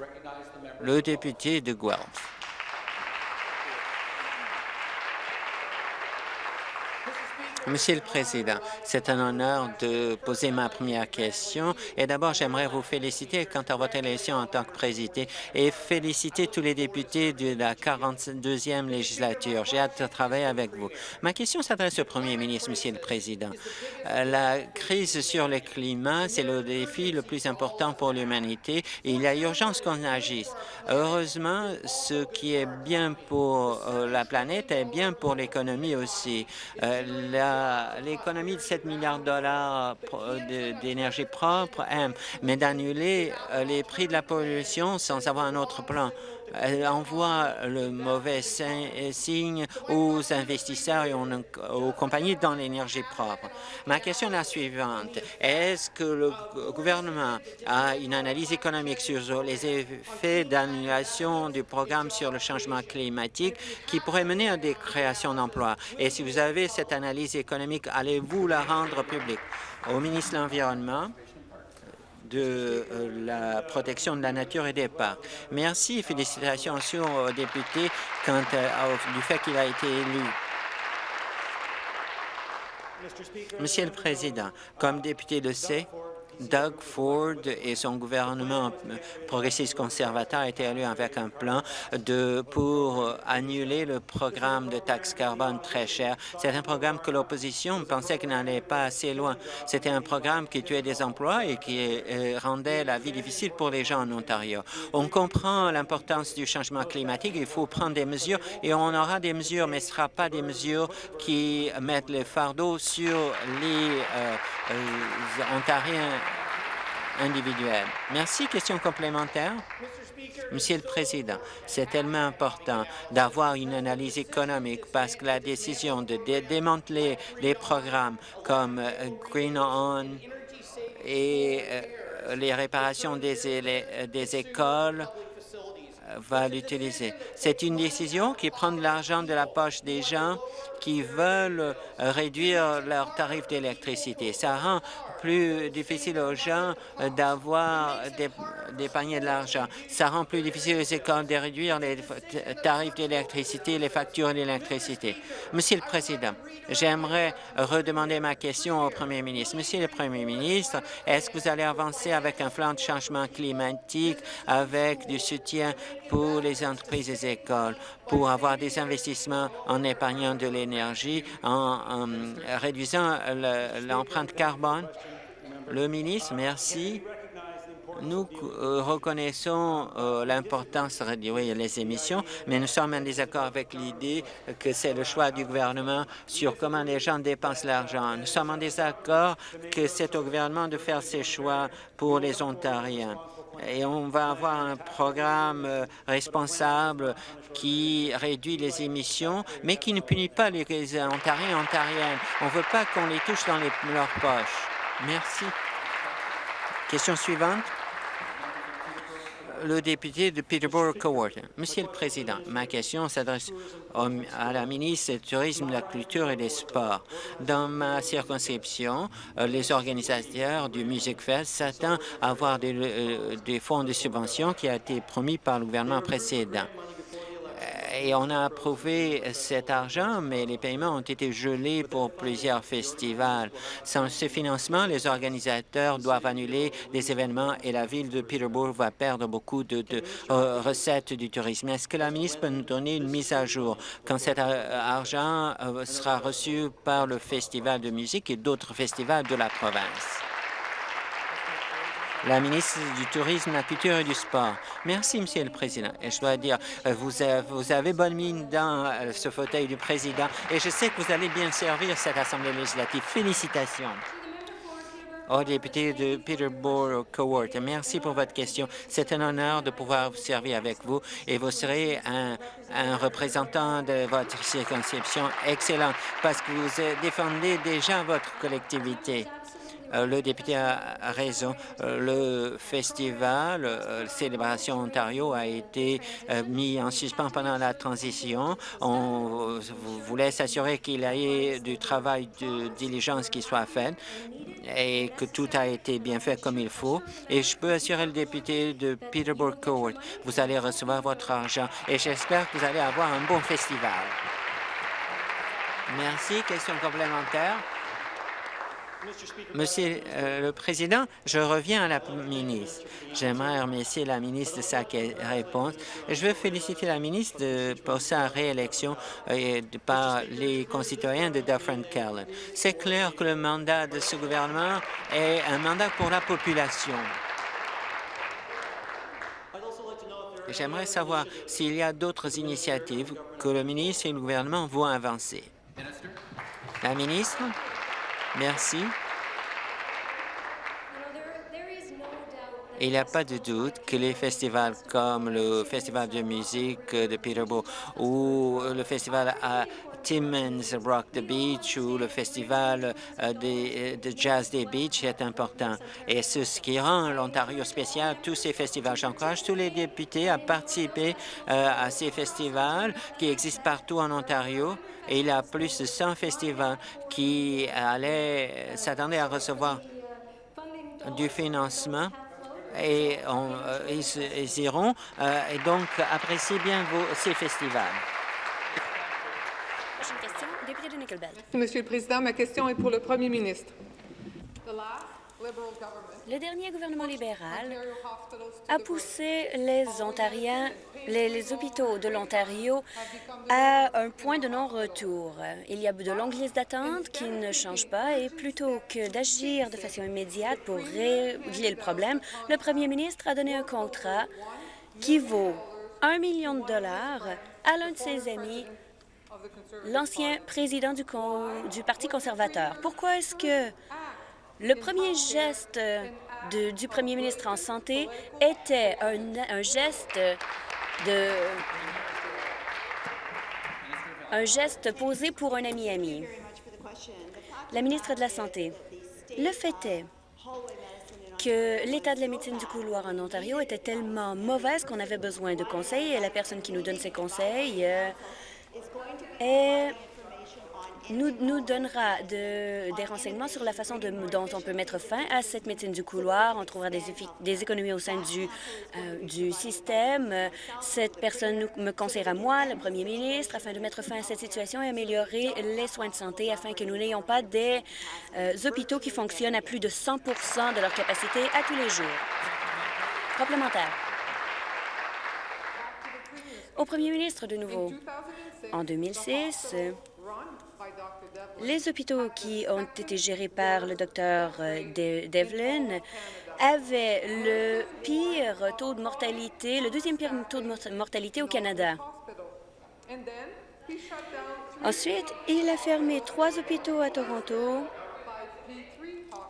Le député de Guelph. Monsieur le Président, c'est un honneur de poser ma première question. Et d'abord, j'aimerais vous féliciter quant à votre élection en tant que président et féliciter tous les députés de la 42e législature. J'ai hâte de travailler avec vous. Ma question s'adresse au Premier ministre, Monsieur le Président. Euh, la crise sur le climat, c'est le défi le plus important pour l'humanité il y a urgence qu'on agisse. Heureusement, ce qui est bien pour euh, la planète est bien pour l'économie aussi. Euh, l'économie de 7 milliards de dollars d'énergie propre, mais d'annuler euh, les prix de la pollution sans avoir un autre plan. Envoie le mauvais signe aux investisseurs et aux compagnies dans l'énergie propre. Ma question est la suivante. Est-ce que le gouvernement a une analyse économique sur les effets d'annulation du programme sur le changement climatique qui pourrait mener à des créations d'emplois? Et si vous avez cette analyse économique, allez-vous la rendre publique? Au ministre de l'Environnement, de euh, la protection de la nature et des parcs. Merci félicitations au député quant au fait qu'il a été élu. Monsieur le Président, comme député de C, Doug Ford et son gouvernement progressiste conservateur été élus avec un plan de, pour annuler le programme de taxe carbone très cher. C'est un programme que l'opposition pensait qu'il n'allait pas assez loin. C'était un programme qui tuait des emplois et qui euh, rendait la vie difficile pour les gens en Ontario. On comprend l'importance du changement climatique. Il faut prendre des mesures et on aura des mesures, mais ce ne sera pas des mesures qui mettent le fardeau sur les euh, euh, Ontariens Merci. Question complémentaire? Monsieur le Président, c'est tellement important d'avoir une analyse économique parce que la décision de démanteler des programmes comme euh, Green On et euh, les réparations des, des écoles euh, va l'utiliser. C'est une décision qui prend de l'argent de la poche des gens qui veulent réduire leurs tarifs d'électricité. Ça rend plus difficile aux gens euh, d'avoir d'épargner de l'argent. Ça rend plus difficile aux écoles de réduire les tarifs d'électricité, les factures d'électricité. Monsieur le Président, j'aimerais redemander ma question au Premier ministre. Monsieur le Premier ministre, est-ce que vous allez avancer avec un plan de changement climatique, avec du soutien pour les entreprises et les écoles, pour avoir des investissements en épargnant de l'énergie, en réduisant l'empreinte carbone? Le ministre, merci. Nous euh, reconnaissons euh, l'importance de réduire les émissions, mais nous sommes en désaccord avec l'idée que c'est le choix du gouvernement sur comment les gens dépensent l'argent. Nous sommes en désaccord que c'est au gouvernement de faire ses choix pour les Ontariens et on va avoir un programme euh, responsable qui réduit les émissions, mais qui ne punit pas les Ontariens et Ontariennes. On ne veut pas qu'on les touche dans les, leurs poches. Merci. Question suivante le député de Peterborough-Cowarton. Monsieur le Président, ma question s'adresse à la ministre du Tourisme, de la Culture et des Sports. Dans ma circonscription, euh, les organisateurs du Music Fest s'attendent à avoir des, euh, des fonds de subvention qui a été promis par le gouvernement précédent et on a approuvé cet argent, mais les paiements ont été gelés pour plusieurs festivals. Sans ce financement, les organisateurs doivent annuler des événements et la ville de Peterborough va perdre beaucoup de, euh, recettes du tourisme. Est-ce que la ministre peut nous donner une mise à jour quand cet euh, argent euh, sera reçu par le Festival de musique et d'autres festivals de la province? La ministre du Tourisme, la Culture et du Sport. Merci, Monsieur le Président. Et je dois dire, euh, vous avez, vous avez bonne mine dans euh, ce fauteuil du Président et je sais que vous allez bien servir cette Assemblée législative. Félicitations. Au député de Peterborough Court, merci pour votre question. C'est un honneur de pouvoir vous servir avec vous et vous serez un, un représentant de votre circonscription excellent parce que vous défendez déjà votre collectivité. Euh, le député a raison. Euh, le festival euh, Célébration Ontario a été mis en suspens pendant la transition. On voulait s'assurer qu'il y ait du travail de diligence qui soit fait et que tout a été bien fait comme il faut. Et je peux assurer le député de Peterborough Court, vous allez recevoir votre argent et j'espère que vous allez avoir un bon festival. Merci. Question complémentaire. Monsieur euh, le Président, je reviens à la ministre. J'aimerais remercier la ministre de sa réponse. Je veux féliciter la ministre pour sa réélection euh, par les concitoyens de Dufferin Callan. C'est clair que le mandat de ce gouvernement est un mandat pour la population. J'aimerais savoir s'il y a d'autres initiatives que le ministre et le gouvernement vont avancer. La ministre? Merci. Il n'y a pas de doute que les festivals comme le Festival de musique de Peterborough ou le festival à Timmins Rock the Beach ou le festival euh, de, jazz des Beach est important. Et c'est ce qui rend l'Ontario spécial, tous ces festivals. J'encourage tous les députés à participer euh, à ces festivals qui existent partout en Ontario et il y a plus de 100 festivals qui allaient s'attendaient à recevoir du financement et euh, ils, iront euh, et donc appréciez bien vos, ces festivals. Monsieur le Président, ma question est pour le Premier ministre. Le dernier gouvernement libéral a poussé les Ontariens, les, hôpitaux de l'Ontario à un point de non-retour. Il y a de longues listes d'attente qui ne changent pas et plutôt que d'agir de façon immédiate pour régler le problème, le premier ministre a donné un contrat qui vaut un million de dollars à l'un de ses amis l'ancien président du, Parti conservateur. Pourquoi est-ce que le premier geste du premier ministre en santé était un, geste un geste posé pour un ami-ami. La ministre de la Santé, le fait est que l'état de la médecine du couloir en Ontario était tellement mauvaise qu'on avait besoin de conseils et la personne qui nous donne ces conseils euh, est nous, donnera des renseignements sur la façon dont on peut mettre fin à cette médecine du couloir. On trouvera des, des économies au sein du, euh, du système. Cette personne me conseillera, moi, le premier ministre, afin de mettre fin à cette situation et améliorer les soins de santé afin que nous n'ayons pas des euh, hôpitaux qui fonctionnent à plus de 100% de leur capacité à tous les jours. Complémentaire. Au premier ministre de nouveau. En 2006, Les hôpitaux qui ont été gérés par le docteur euh, Devlin avaient le pire taux de mortalité, le deuxième pire taux de mortalité au Canada. Ensuite, il a fermé trois hôpitaux à Toronto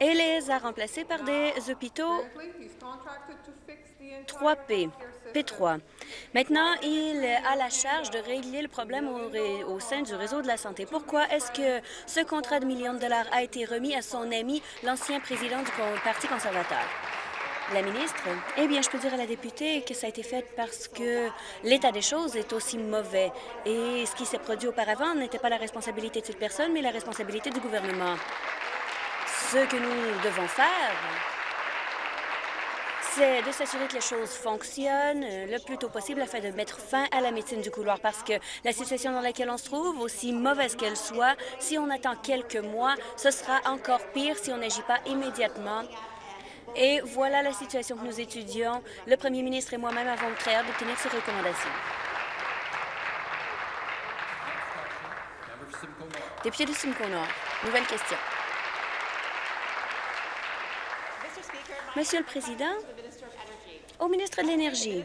et les a remplacés par des hôpitaux 3P, P3. Maintenant, il a la charge de régler le problème au sein du réseau de la santé. Pourquoi est-ce que ce contrat de millions de dollars a été remis à son ami, l'ancien président du Parti conservateur? La ministre, eh bien, je peux dire à la députée que ça a été fait parce que l'état des choses est aussi mauvais et ce qui s'est produit auparavant n'était pas la responsabilité de cette personne, mais la responsabilité du gouvernement. Ce que nous devons faire, c'est de s'assurer que les choses fonctionnent le plus tôt possible afin de mettre fin à la médecine du couloir parce que la situation dans laquelle on se trouve, aussi mauvaise qu'elle soit, si on attend quelques mois, ce sera encore pire si on n'agit pas immédiatement et voilà la situation que nous étudions. Le premier ministre et moi-même avons très hâte d'obtenir ces recommandations. Député de Simcoe nouvelle question. Monsieur le Président, au ministre de l'Énergie,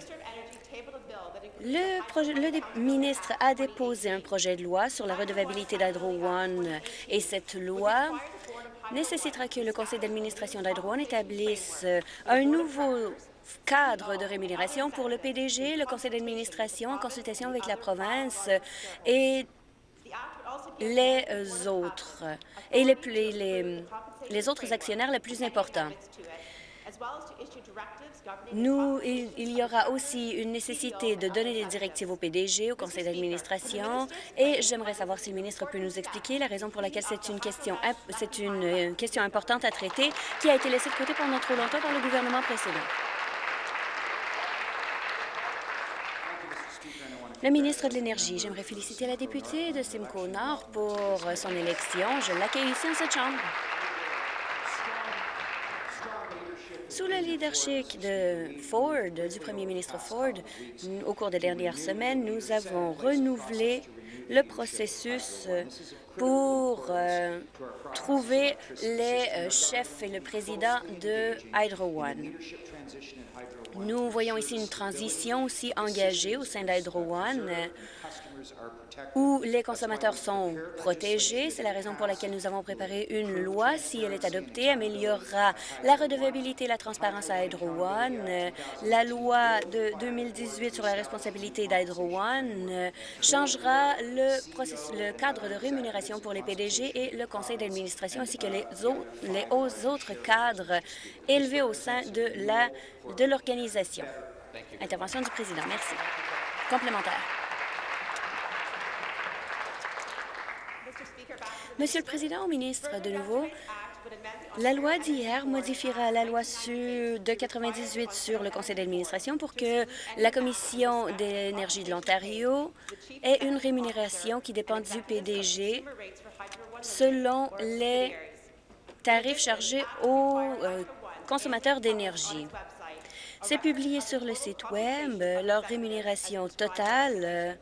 le, ministre a déposé un projet de loi sur la redevabilité d'Hydro One et cette loi nécessitera que le conseil d'administration d'Hydro One établisse euh, un nouveau cadre de rémunération pour le PDG, le conseil d'administration en consultation avec la province et les autres, et les autres actionnaires les plus importants. Nous, il, y aura aussi une nécessité de donner des directives au PDG, au conseil d'administration, et j'aimerais savoir si le ministre peut nous expliquer la raison pour laquelle c'est une question, c'est une euh, question importante à traiter qui a été laissée de côté pendant trop longtemps par le gouvernement précédent. Le ministre de l'Énergie, j'aimerais féliciter la députée de Simcoe Nord pour son élection. Je l'accueille ici en cette Chambre. Sous le leadership de Ford, du premier ministre Ford, au cours des dernières semaines, nous avons renouvelé le processus pour euh, trouver les euh, chefs et le président de Hydro One. Nous voyons ici une transition aussi engagée au sein d'Hydro One où les consommateurs sont protégés. C'est la raison pour laquelle nous avons préparé une loi. Si elle est adoptée, améliorera la redevabilité et la transparence à Hydro One. La loi de 2018 sur la responsabilité d'Hydro One changera le, le cadre de rémunération pour les PDG et le conseil d'administration ainsi que les, autres, les autres cadres élevés au sein de l'organisation. De Intervention du président. Merci. Complémentaire. Monsieur le Président, ministre, de nouveau, la loi d'hier modifiera la loi de 98 sur le conseil d'administration pour que la Commission d'énergie de l'Ontario ait une rémunération qui dépend du PDG selon les tarifs chargés aux euh, consommateurs d'énergie. C'est publié sur le site Web. Leur rémunération totale euh,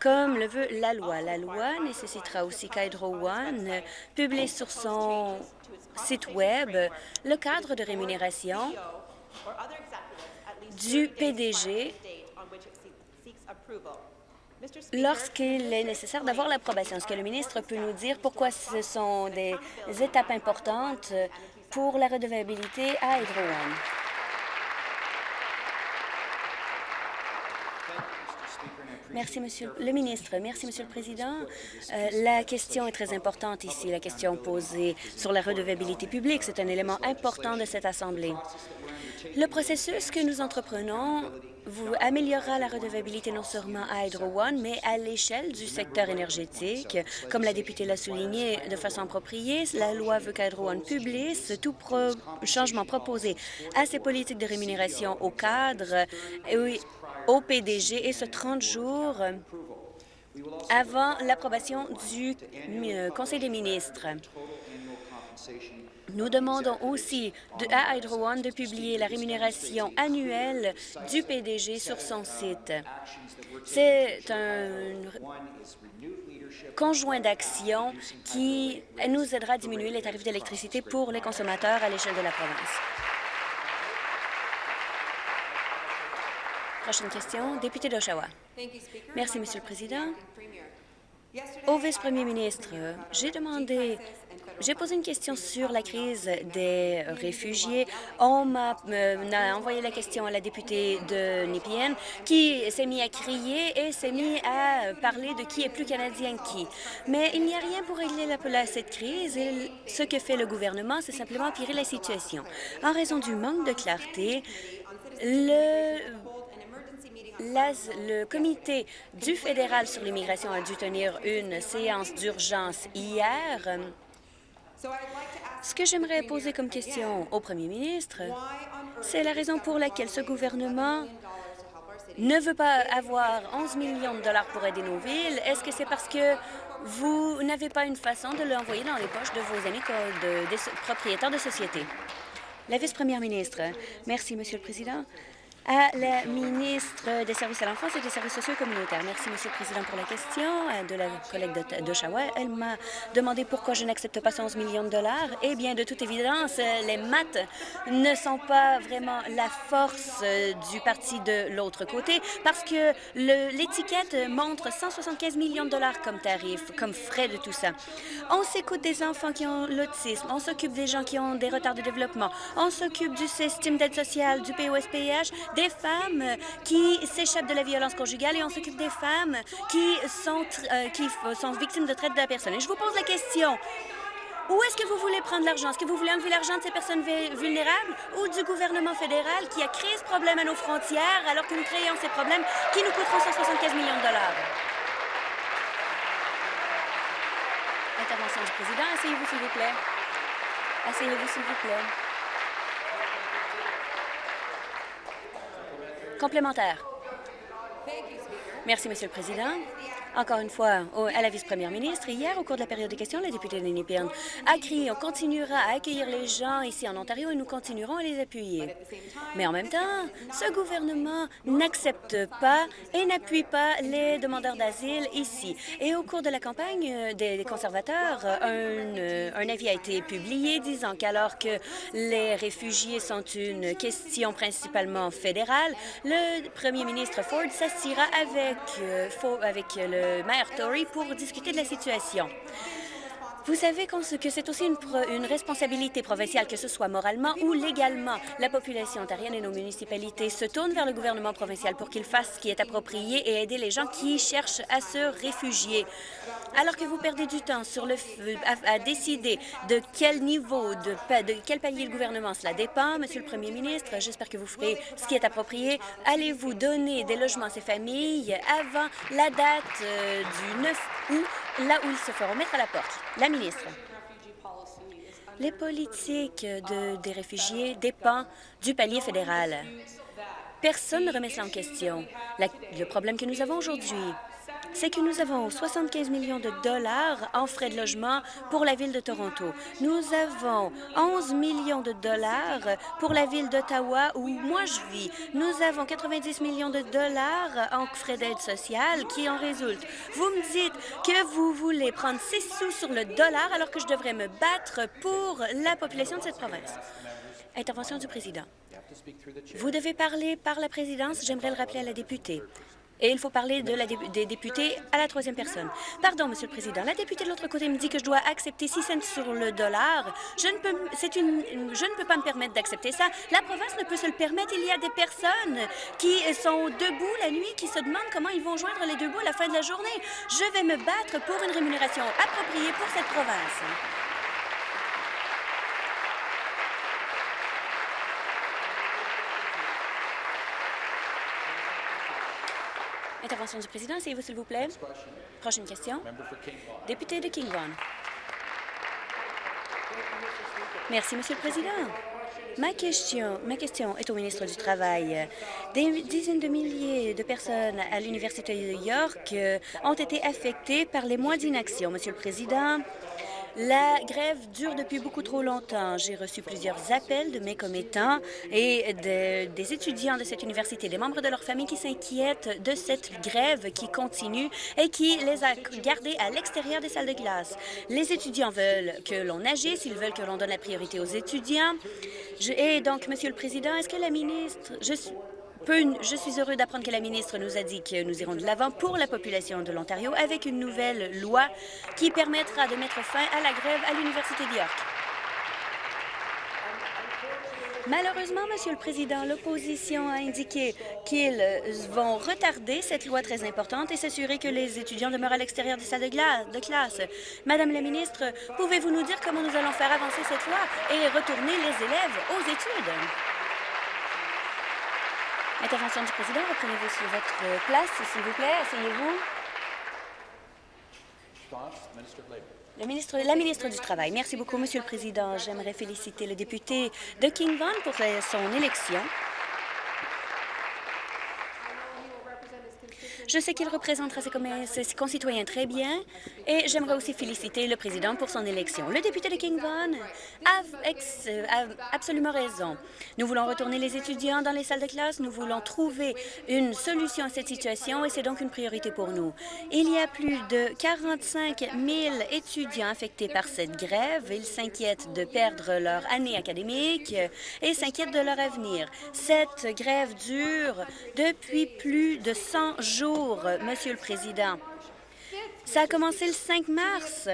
comme le veut la loi. La loi nécessitera aussi qu'Hydro One publie sur son site Web le cadre de rémunération du PDG lorsqu'il est nécessaire d'avoir l'approbation. Est-ce que le ministre peut nous dire pourquoi ce sont des étapes importantes pour la redevabilité à Hydro One? Merci, Monsieur le ministre. Merci, Monsieur le Président. Euh, la question est très importante ici, la question posée sur la redevabilité publique. C'est un élément important de cette Assemblée. Le processus que nous entreprenons vous améliorera la redevabilité non seulement à Hydro One, mais à l'échelle du secteur énergétique. Comme la députée l'a souligné de façon appropriée, la loi veut qu'Hydro One publie tout changement proposé à ses politiques de rémunération au cadre au PDG et ce 30 jours avant l'approbation du euh, Conseil des ministres. Nous demandons aussi à Hydro One de publier la rémunération annuelle du PDG sur son site. C'est un conjoint d'action qui nous aidera à diminuer les tarifs d'électricité pour les consommateurs à l'échelle de la province. Prochaine question, député d'Oshawa. Merci, Monsieur le Président. Au vice-premier ministre, j'ai demandé j'ai posé une question sur la crise des réfugiés. On m'a euh, envoyé la question à la députée de Nipien qui s'est mis à crier et s'est mis à parler de qui est plus canadien que qui. Mais il n'y a rien pour régler cette crise et ce que fait le gouvernement, c'est simplement empirer la situation. En raison du manque de clarté, le le comité du fédéral sur l'immigration a dû tenir une séance d'urgence hier. Ce que j'aimerais poser comme question au premier ministre, c'est la raison pour laquelle ce gouvernement ne veut pas avoir 11 millions de dollars pour aider nos villes. Est-ce que c'est parce que vous n'avez pas une façon de l'envoyer dans les poches de vos amis de, des propriétaires de sociétés? La vice-première ministre. Merci, Monsieur le Président à la ministre des Services à l'enfance et des Services sociaux communautaires. Merci, Monsieur le Président, pour la question euh, de la collègue d'Oshawa. Elle m'a demandé pourquoi je n'accepte pas 11 millions de dollars. Eh bien, de toute évidence, les maths ne sont pas vraiment la force euh, du parti de l'autre côté parce que l'étiquette montre 175 millions de dollars comme tarif, comme frais de tout ça. On s'écoute des enfants qui ont l'autisme, on s'occupe des gens qui ont des retards de développement, on s'occupe du système d'aide sociale, du POSPH, des femmes qui s'échappent de la violence conjugale et on s'occupe des femmes qui sont, euh, qui sont victimes de traite de la personne. Et je vous pose la question. Où est-ce que vous voulez prendre l'argent? Est-ce que vous voulez enlever l'argent de ces personnes vulnérables ou du gouvernement fédéral qui a créé ce problème à nos frontières alors que nous créons ces problèmes qui nous coûteront 175 millions de dollars? Intervention du président. Asseyez-vous, s'il vous plaît. Asseyez-vous, s'il vous plaît. Complémentaire. Merci, Monsieur le Président. Encore une fois, à la vice-première ministre, hier, au cours de la période de questions, la députée de Nipirn a crié « On continuera à accueillir les gens ici en Ontario et nous continuerons à les appuyer. » Mais en même temps, ce gouvernement n'accepte pas et n'appuie pas les demandeurs d'asile ici. Et au cours de la campagne euh, des conservateurs, un, euh, un avis a été publié disant qu'alors que les réfugiés sont une question principalement fédérale, le premier ministre Ford s'assira avec, euh, avec le maire Tory pour discuter de la situation. Vous savez que c'est aussi une, responsabilité provinciale, que ce soit moralement ou légalement. La population ontarienne et nos municipalités se tournent vers le gouvernement provincial pour qu'il fasse ce qui est approprié et aider les gens qui cherchent à se réfugier. Alors que vous perdez du temps à, décider de quel niveau, de, de quel palier le gouvernement cela dépend, Monsieur le Premier ministre, j'espère que vous ferez ce qui est approprié. Allez-vous donner des logements à ces familles avant la date euh, du 9 août là où ils se feront mettre à la porte? La ministre. Les politiques de, des réfugiés dépendent du palier fédéral. Personne ne remet cela en question. le problème que nous avons aujourd'hui, c'est que nous avons 75 millions de dollars en frais de logement pour la ville de Toronto. Nous avons 11 millions de dollars pour la ville d'Ottawa où moi je vis. Nous avons 90 millions de dollars en frais d'aide sociale qui en résultent. Vous me dites que vous voulez prendre 6 sous sur le dollar alors que je devrais me battre pour la population de cette province. Intervention du président. Vous devez parler par la présidence. J'aimerais le rappeler à la députée. Et il faut parler des députés à la troisième personne. Pardon, Monsieur le Président. La députée de l'autre côté me dit que je dois accepter 6 cents sur le dollar. Je ne peux, une, je ne peux pas me permettre d'accepter ça. La province ne peut se le permettre. Il y a des personnes qui sont debout la nuit, qui se demandent comment ils vont joindre les deux bouts à la fin de la journée. Je vais me battre pour une rémunération appropriée pour cette province. Intervention du président, essayez-vous, s'il vous plaît. Prochaine question. Député de Kingvon. Merci, Monsieur le Président. Ma question, ma question est au ministre du Travail. Des dizaines de milliers de personnes à l'Université de York euh, ont été affectées par les mois d'inaction. Monsieur le Président, La grève dure depuis beaucoup trop longtemps. J'ai reçu plusieurs appels de mes commettants et des étudiants de cette université, des membres de leur famille qui s'inquiètent de cette grève qui continue et qui les a gardés à l'extérieur des salles de classe. Les étudiants veulent que l'on agisse, ils veulent que l'on donne la priorité aux étudiants. et donc, Monsieur le Président, est-ce que la ministre... je suis heureux d'apprendre que la ministre nous a dit que nous irons de l'avant pour la population de l'Ontario avec une nouvelle loi qui permettra de mettre fin à la grève à l'Université d'York. Malheureusement, Monsieur le Président, l'opposition a indiqué qu'ils vont retarder cette loi très importante et s'assurer que les étudiants demeurent à l'extérieur des salles de, de classe. Madame la ministre, pouvez-vous nous dire comment nous allons faire avancer cette loi et retourner les élèves aux études? Intervention du président. Reprenez-vous sur votre place, s'il vous plaît. Asseyez-vous. Ministre, la ministre du Travail. Merci beaucoup, Monsieur le Président. J'aimerais féliciter le député de King Vaughan pour son élection. Je sais qu'il représentera ses, concitoyens très bien et j'aimerais aussi féliciter le président pour son élection. Le député de King a, absolument raison. Nous voulons retourner les étudiants dans les salles de classe. Nous voulons trouver une solution à cette situation et c'est donc une priorité pour nous. Il y a plus de 45 000 étudiants affectés par cette grève. Ils s'inquiètent de perdre leur année académique et s'inquiètent de leur avenir. Cette grève dure depuis plus de 100 jours Monsieur le Président. Ça a commencé le 5 mars.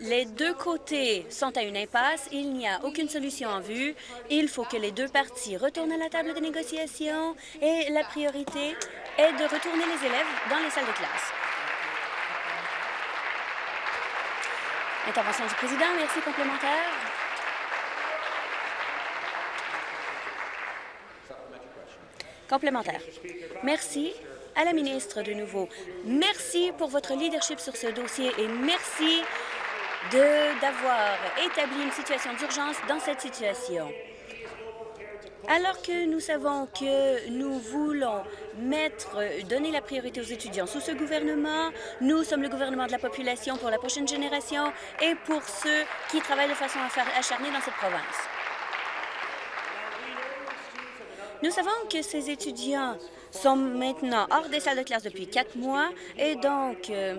Les deux côtés sont à une impasse. Il n'y a aucune solution en vue. Il faut que les deux parties retournent à la table de négociation et la priorité est de retourner les élèves dans les salles de classe. Intervention du président. Merci. Complémentaire. Complémentaire. Merci à la ministre de nouveau. Merci pour votre leadership sur ce dossier et merci d'avoir établi une situation d'urgence dans cette situation. Alors que nous savons que nous voulons mettre, donner la priorité aux étudiants sous ce gouvernement, nous sommes le gouvernement de la population pour la prochaine génération et pour ceux qui travaillent de façon acharnée dans cette province. Nous savons que ces étudiants sont maintenant hors des salles de classe depuis quatre mois et donc, euh,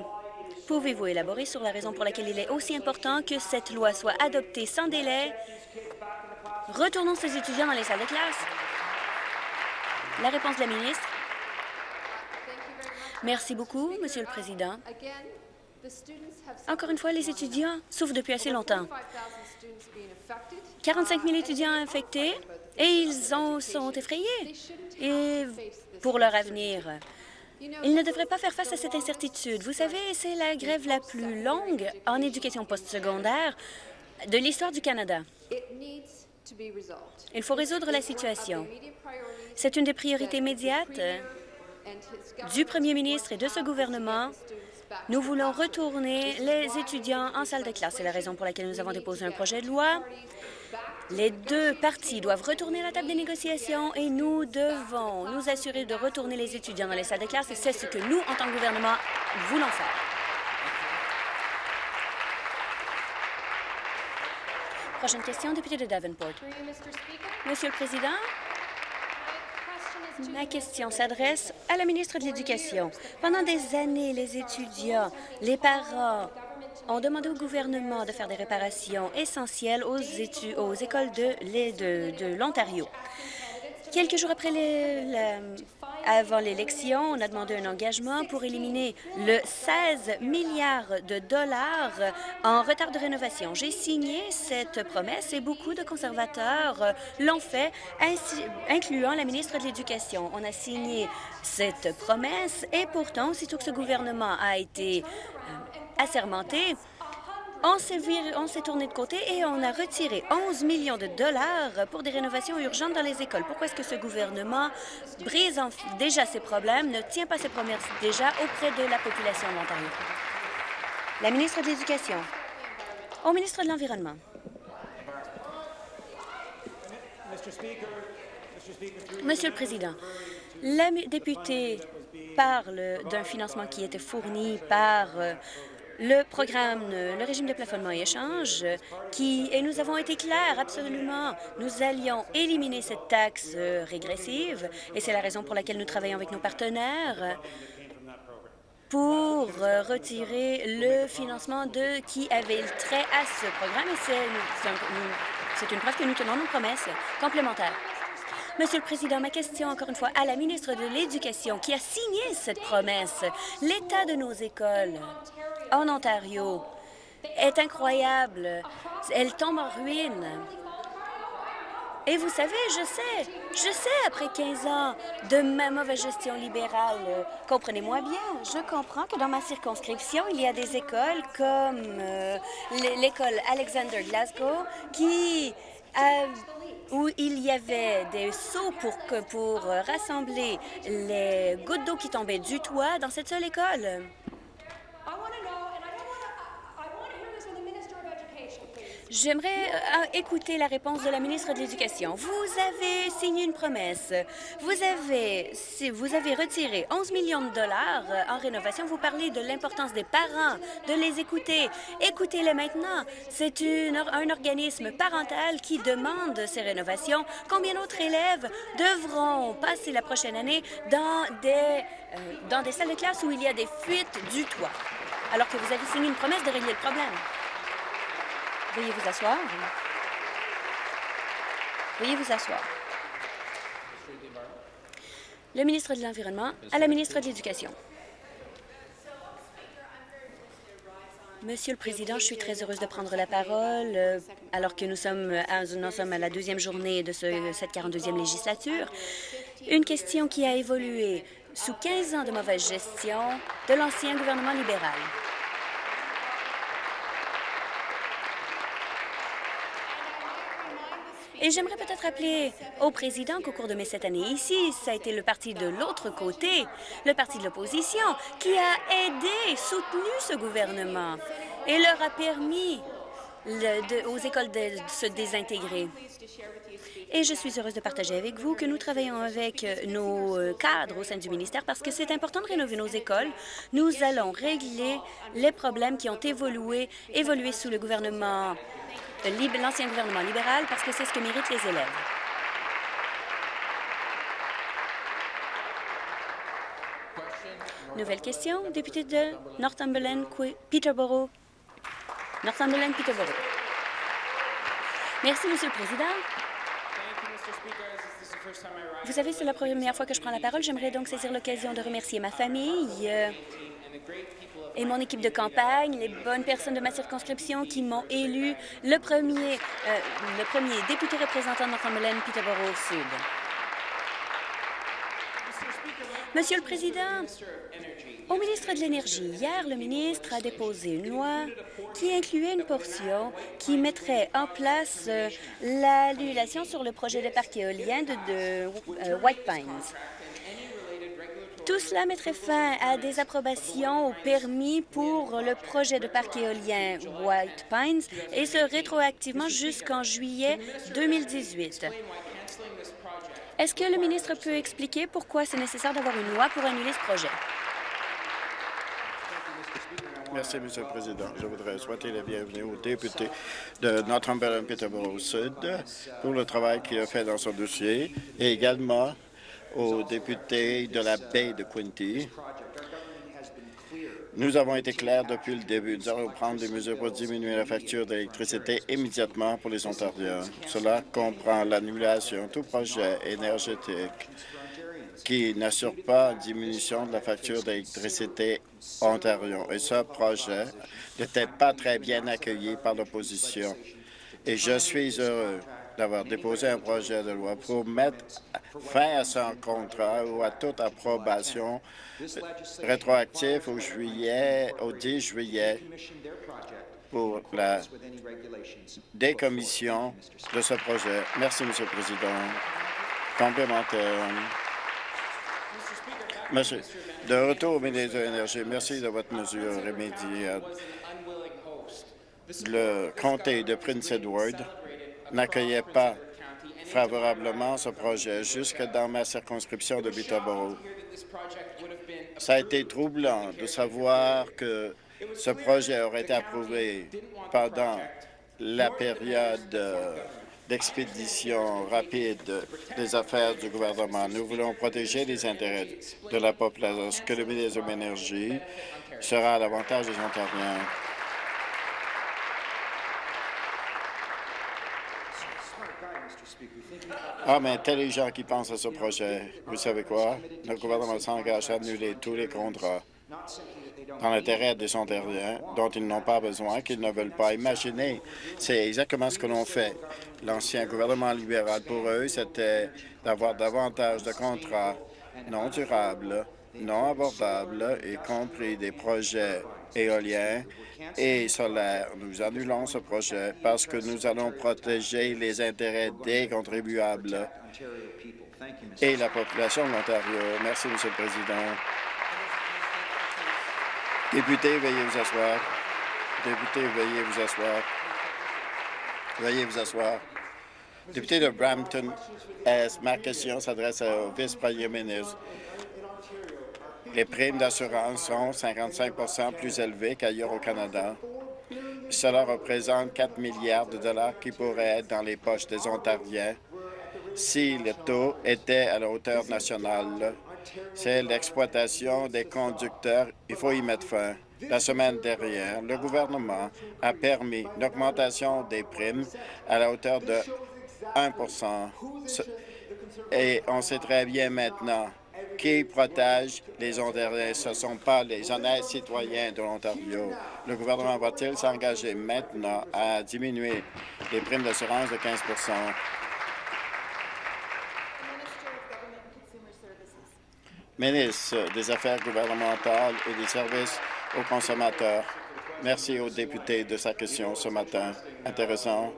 pouvez-vous élaborer sur la raison pour laquelle il est aussi important que cette loi soit adoptée sans délai? Retournons ces étudiants dans les salles de classe. La réponse de la ministre. Merci beaucoup, Monsieur le Président. Encore une fois, les étudiants souffrent depuis assez longtemps. 45 000 étudiants infectés et ils en sont effrayés et pour leur avenir. Ils ne devraient pas faire face à cette incertitude. Vous savez, c'est la grève la plus longue en éducation postsecondaire de l'histoire du Canada. Il faut résoudre la situation. C'est une des priorités immédiates du premier ministre et de ce gouvernement. Nous voulons retourner les étudiants en salle de classe. C'est la raison pour laquelle nous avons déposé un projet de loi les deux parties doivent retourner à la table des négociations et nous devons nous assurer de retourner les étudiants dans les salles de classe et c'est ce que nous, en tant que gouvernement, voulons faire. Prochaine question, député de Davenport. Monsieur le Président, Ma question s'adresse à la ministre de l'Éducation. Pendant des années, les étudiants, les parents ont demandé au gouvernement de faire des réparations essentielles aux, aux écoles de, l'Ontario. Quelques jours après avant l'élection, on a demandé un engagement pour éliminer le 16 milliards de dollars en retard de rénovation. J'ai signé cette promesse et beaucoup de conservateurs l'ont fait, incluant la ministre de l'Éducation. On a signé cette promesse et pourtant, aussitôt que ce gouvernement a été euh, assermenté, on s'est tourné de côté et on a retiré 11 millions de dollars pour des rénovations urgentes dans les écoles. Pourquoi est-ce que ce gouvernement brise déjà ses problèmes, ne tient pas ses promesses déjà auprès de la population de l'Ontario? La ministre de l'Éducation. Au ministre de l'Environnement. Monsieur le Président, la députée parle d'un financement qui était fourni par euh, le programme, le régime de plafonnement et échange, qui, et nous avons été clairs, absolument, nous allions éliminer cette taxe euh, régressive, et c'est la raison pour laquelle nous travaillons avec nos partenaires pour euh, retirer le financement de qui avait le trait à ce programme, et c'est une preuve que nous tenons nos promesses complémentaires. Monsieur le Président, ma question, encore une fois, à la ministre de l'Éducation qui a signé cette promesse. L'état de nos écoles en Ontario est incroyable. Elle tombe en ruine. Et vous savez, je sais, je sais, après 15 ans de ma mauvaise gestion libérale, comprenez-moi bien, je comprends que dans ma circonscription, il y a des écoles comme euh, l'école Alexander Glasgow qui a où il y avait des seaux pour, pour rassembler les gouttes d'eau qui tombaient du toit dans cette seule école. J'aimerais euh, écouter la réponse de la ministre de l'Éducation. Vous avez signé une promesse. Vous avez, vous avez retiré 11 millions de dollars euh, en rénovation. Vous parlez de l'importance des parents, de les écouter. Écoutez-les maintenant. C'est un organisme parental qui demande ces rénovations. Combien d'autres élèves devront passer la prochaine année euh, dans des salles de classe où il y a des fuites du toit, alors que vous avez signé une promesse de régler le problème? Veuillez vous asseoir. Veuillez vous asseoir. Le ministre de l'Environnement à la ministre de l'Éducation. Monsieur le Président, je suis très heureuse de prendre la parole euh, alors que nous sommes, à, nous sommes à la deuxième journée de cette 42e législature. Une question qui a évolué sous 15 ans de mauvaise gestion de l'ancien gouvernement libéral. Et j'aimerais peut-être rappeler au président qu'au cours de mes sept années ici, ça a été le parti de l'autre côté, le parti de l'opposition, qui a aidé, soutenu ce gouvernement et leur a permis aux écoles de se désintégrer. Et je suis heureuse de partager avec vous que nous travaillons avec nos cadres au sein du ministère parce que c'est important de rénover nos écoles. Nous allons régler les problèmes qui ont évolué, évolué sous le gouvernement l'ancien gouvernement libéral parce que c'est ce que méritent les élèves. Nouvelle question, député de Northumberland, Peterborough. Northumberland, Peterborough. Merci, Monsieur le Président. Vous savez, c'est la première fois que je prends la parole. J'aimerais donc saisir l'occasion de remercier ma famille, euh, et mon équipe de campagne, les bonnes personnes de ma circonscription qui m'ont élu le premier, euh, le premier député représentant de Northumberland, Peterborough Sud. Monsieur le Président, au ministre de l'Énergie, hier, le ministre a déposé une loi qui incluait une portion qui mettrait en place euh, l'annulation sur le projet de parc éolien de, euh, White Pines. Tout cela mettrait fin à des approbations au permis pour le projet de parc éolien White Pines et ce rétroactivement jusqu'en juillet 2018. Est-ce que le ministre peut expliquer pourquoi c'est nécessaire d'avoir une loi pour annuler ce projet? Merci, Monsieur le Président. Je voudrais souhaiter la bienvenue au député de Northumberland-Peterborough-Sud pour le travail qu'il a fait dans son dossier et également aux députés de la baie de Quinty. Nous avons été clairs depuis le début. Nous allons prendre des mesures pour diminuer la facture d'électricité immédiatement pour les Ontariens. Cela comprend l'annulation de tout projet énergétique qui n'assure pas diminution de la facture d'électricité Ontario. Et ce projet n'était pas très bien accueilli par l'opposition. Et je suis heureux d'avoir déposé un projet de loi pour mettre fin à son contrat ou à toute approbation rétroactive au juillet, au 10 juillet pour la décommission de ce projet. Merci, Monsieur le Président. Complémentaire. Monsieur, de retour au ministre de l'Énergie, merci de votre mesure immédiate. Le comté de Prince Edward n'accueillait pas favorablement ce projet jusque dans ma circonscription de Peterborough. Ça a été troublant de savoir que ce projet aurait été approuvé pendant la période d'expédition rapide des affaires du gouvernement. Nous voulons protéger les intérêts de la population, ce que le ministre de l'Énergie sera à l'avantage des Ontariens. Ah, mais intelligent qui pense à ce projet. Vous savez quoi? Le gouvernement s'engage à annuler tous les contrats dans l'intérêt des Ontariens dont ils n'ont pas besoin, qu'ils ne veulent pas imaginer. C'est exactement ce que l'on fait. L'ancien gouvernement libéral, pour eux, c'était d'avoir davantage de contrats non durables, non abordables, y compris des projets éoliens et solaires. Nous annulons ce projet parce que nous allons protéger les intérêts des contribuables et la population de l'Ontario. Merci, Monsieur le Président. Député, veuillez vous asseoir. Député, veuillez vous asseoir. Veuillez vous asseoir. Député de Brampton, ma question s'adresse au vice-premier ministre. Les primes d'assurance sont 55% plus élevées qu'ailleurs au Canada. Cela représente 4 milliards de dollars qui pourraient être dans les poches des Ontariens si le taux était à la hauteur nationale. C'est l'exploitation des conducteurs. Il faut y mettre fin. La semaine dernière, le gouvernement a permis une augmentation des primes à la hauteur de 1% Et on sait très bien maintenant qui protège les Ontariens. Ce ne sont pas les honnêtes citoyens de l'Ontario. Le gouvernement va-t-il s'engager maintenant à diminuer les primes d'assurance de 15% Ministre des Affaires gouvernementales et des services aux consommateurs, merci aux députés de sa question ce matin. Intéressant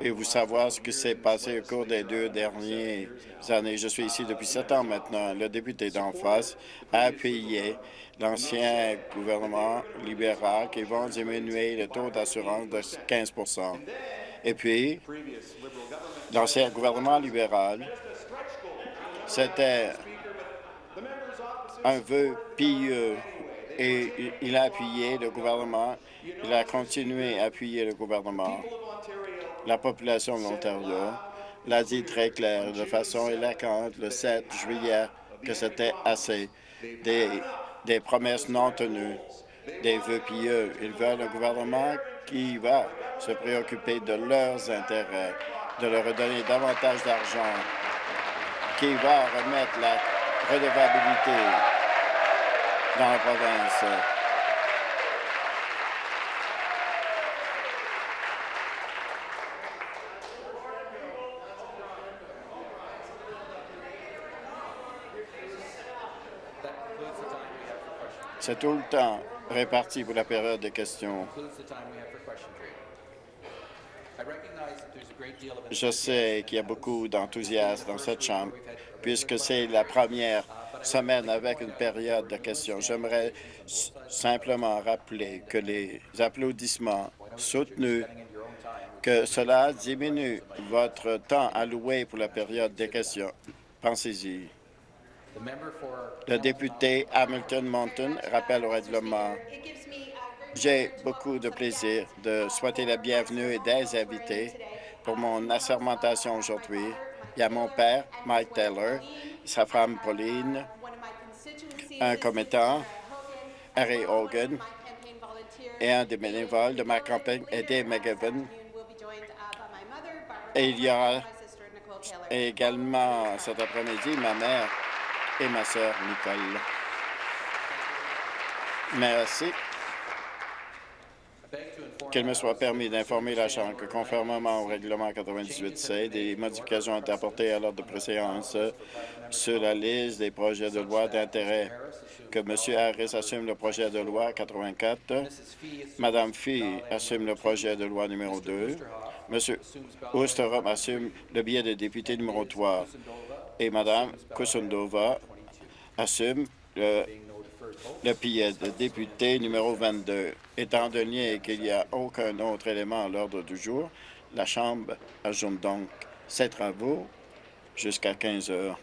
et vous savoir ce qui s'est passé au cours des deux dernières années. Je suis ici depuis sept ans maintenant. Le député d'en face a appuyé l'ancien gouvernement libéral qui va diminuer le taux d'assurance de 15% Et puis, l'ancien gouvernement libéral, c'était un vœu pieux et il a appuyé le gouvernement. Il a continué à appuyer le gouvernement. La population de l'Ontario l'a dit très clair, de façon éloquente, le 7 juillet, que c'était assez. Des, des promesses non tenues, des vœux pieux. Ils veulent un gouvernement qui va se préoccuper de leurs intérêts, de leur redonner davantage d'argent, qui va remettre la redevabilité dans la province. C'est tout le temps réparti pour la période de questions. Je sais qu'il y a beaucoup d'enthousiasme dans cette Chambre, puisque c'est la première semaine avec une période de questions. J'aimerais simplement rappeler que les applaudissements soutenus, que cela diminue votre temps alloué pour la période des questions. Pensez-y. Le député Hamilton Mountain rappelle au règlement. J'ai beaucoup de plaisir de souhaiter la bienvenue et des invités pour mon assermentation aujourd'hui. Il y a mon père, Mike Taylor, sa femme Pauline, un commettant, Harry Hogan, et un des bénévoles de ma campagne, Eddie McGivern. Et il y aura également cet après-midi ma mère et ma sœur Nicole. Merci. Qu'il me soit permis d'informer la Chambre que, conformément au règlement 98C, des modifications ont été apportées à l'ordre de préséance sur la liste des projets de loi d'intérêt que M. Harris assume le projet de loi 84, Mme Fee assume le projet de loi numéro 2, M. Oosterom assume le billet de député numéro 3 et Mme Kusundova assume le, le de député numéro 22. Étant donné qu'il n'y a aucun autre élément à l'ordre du jour, la Chambre ajoute donc ces travaux jusqu'à 15 heures.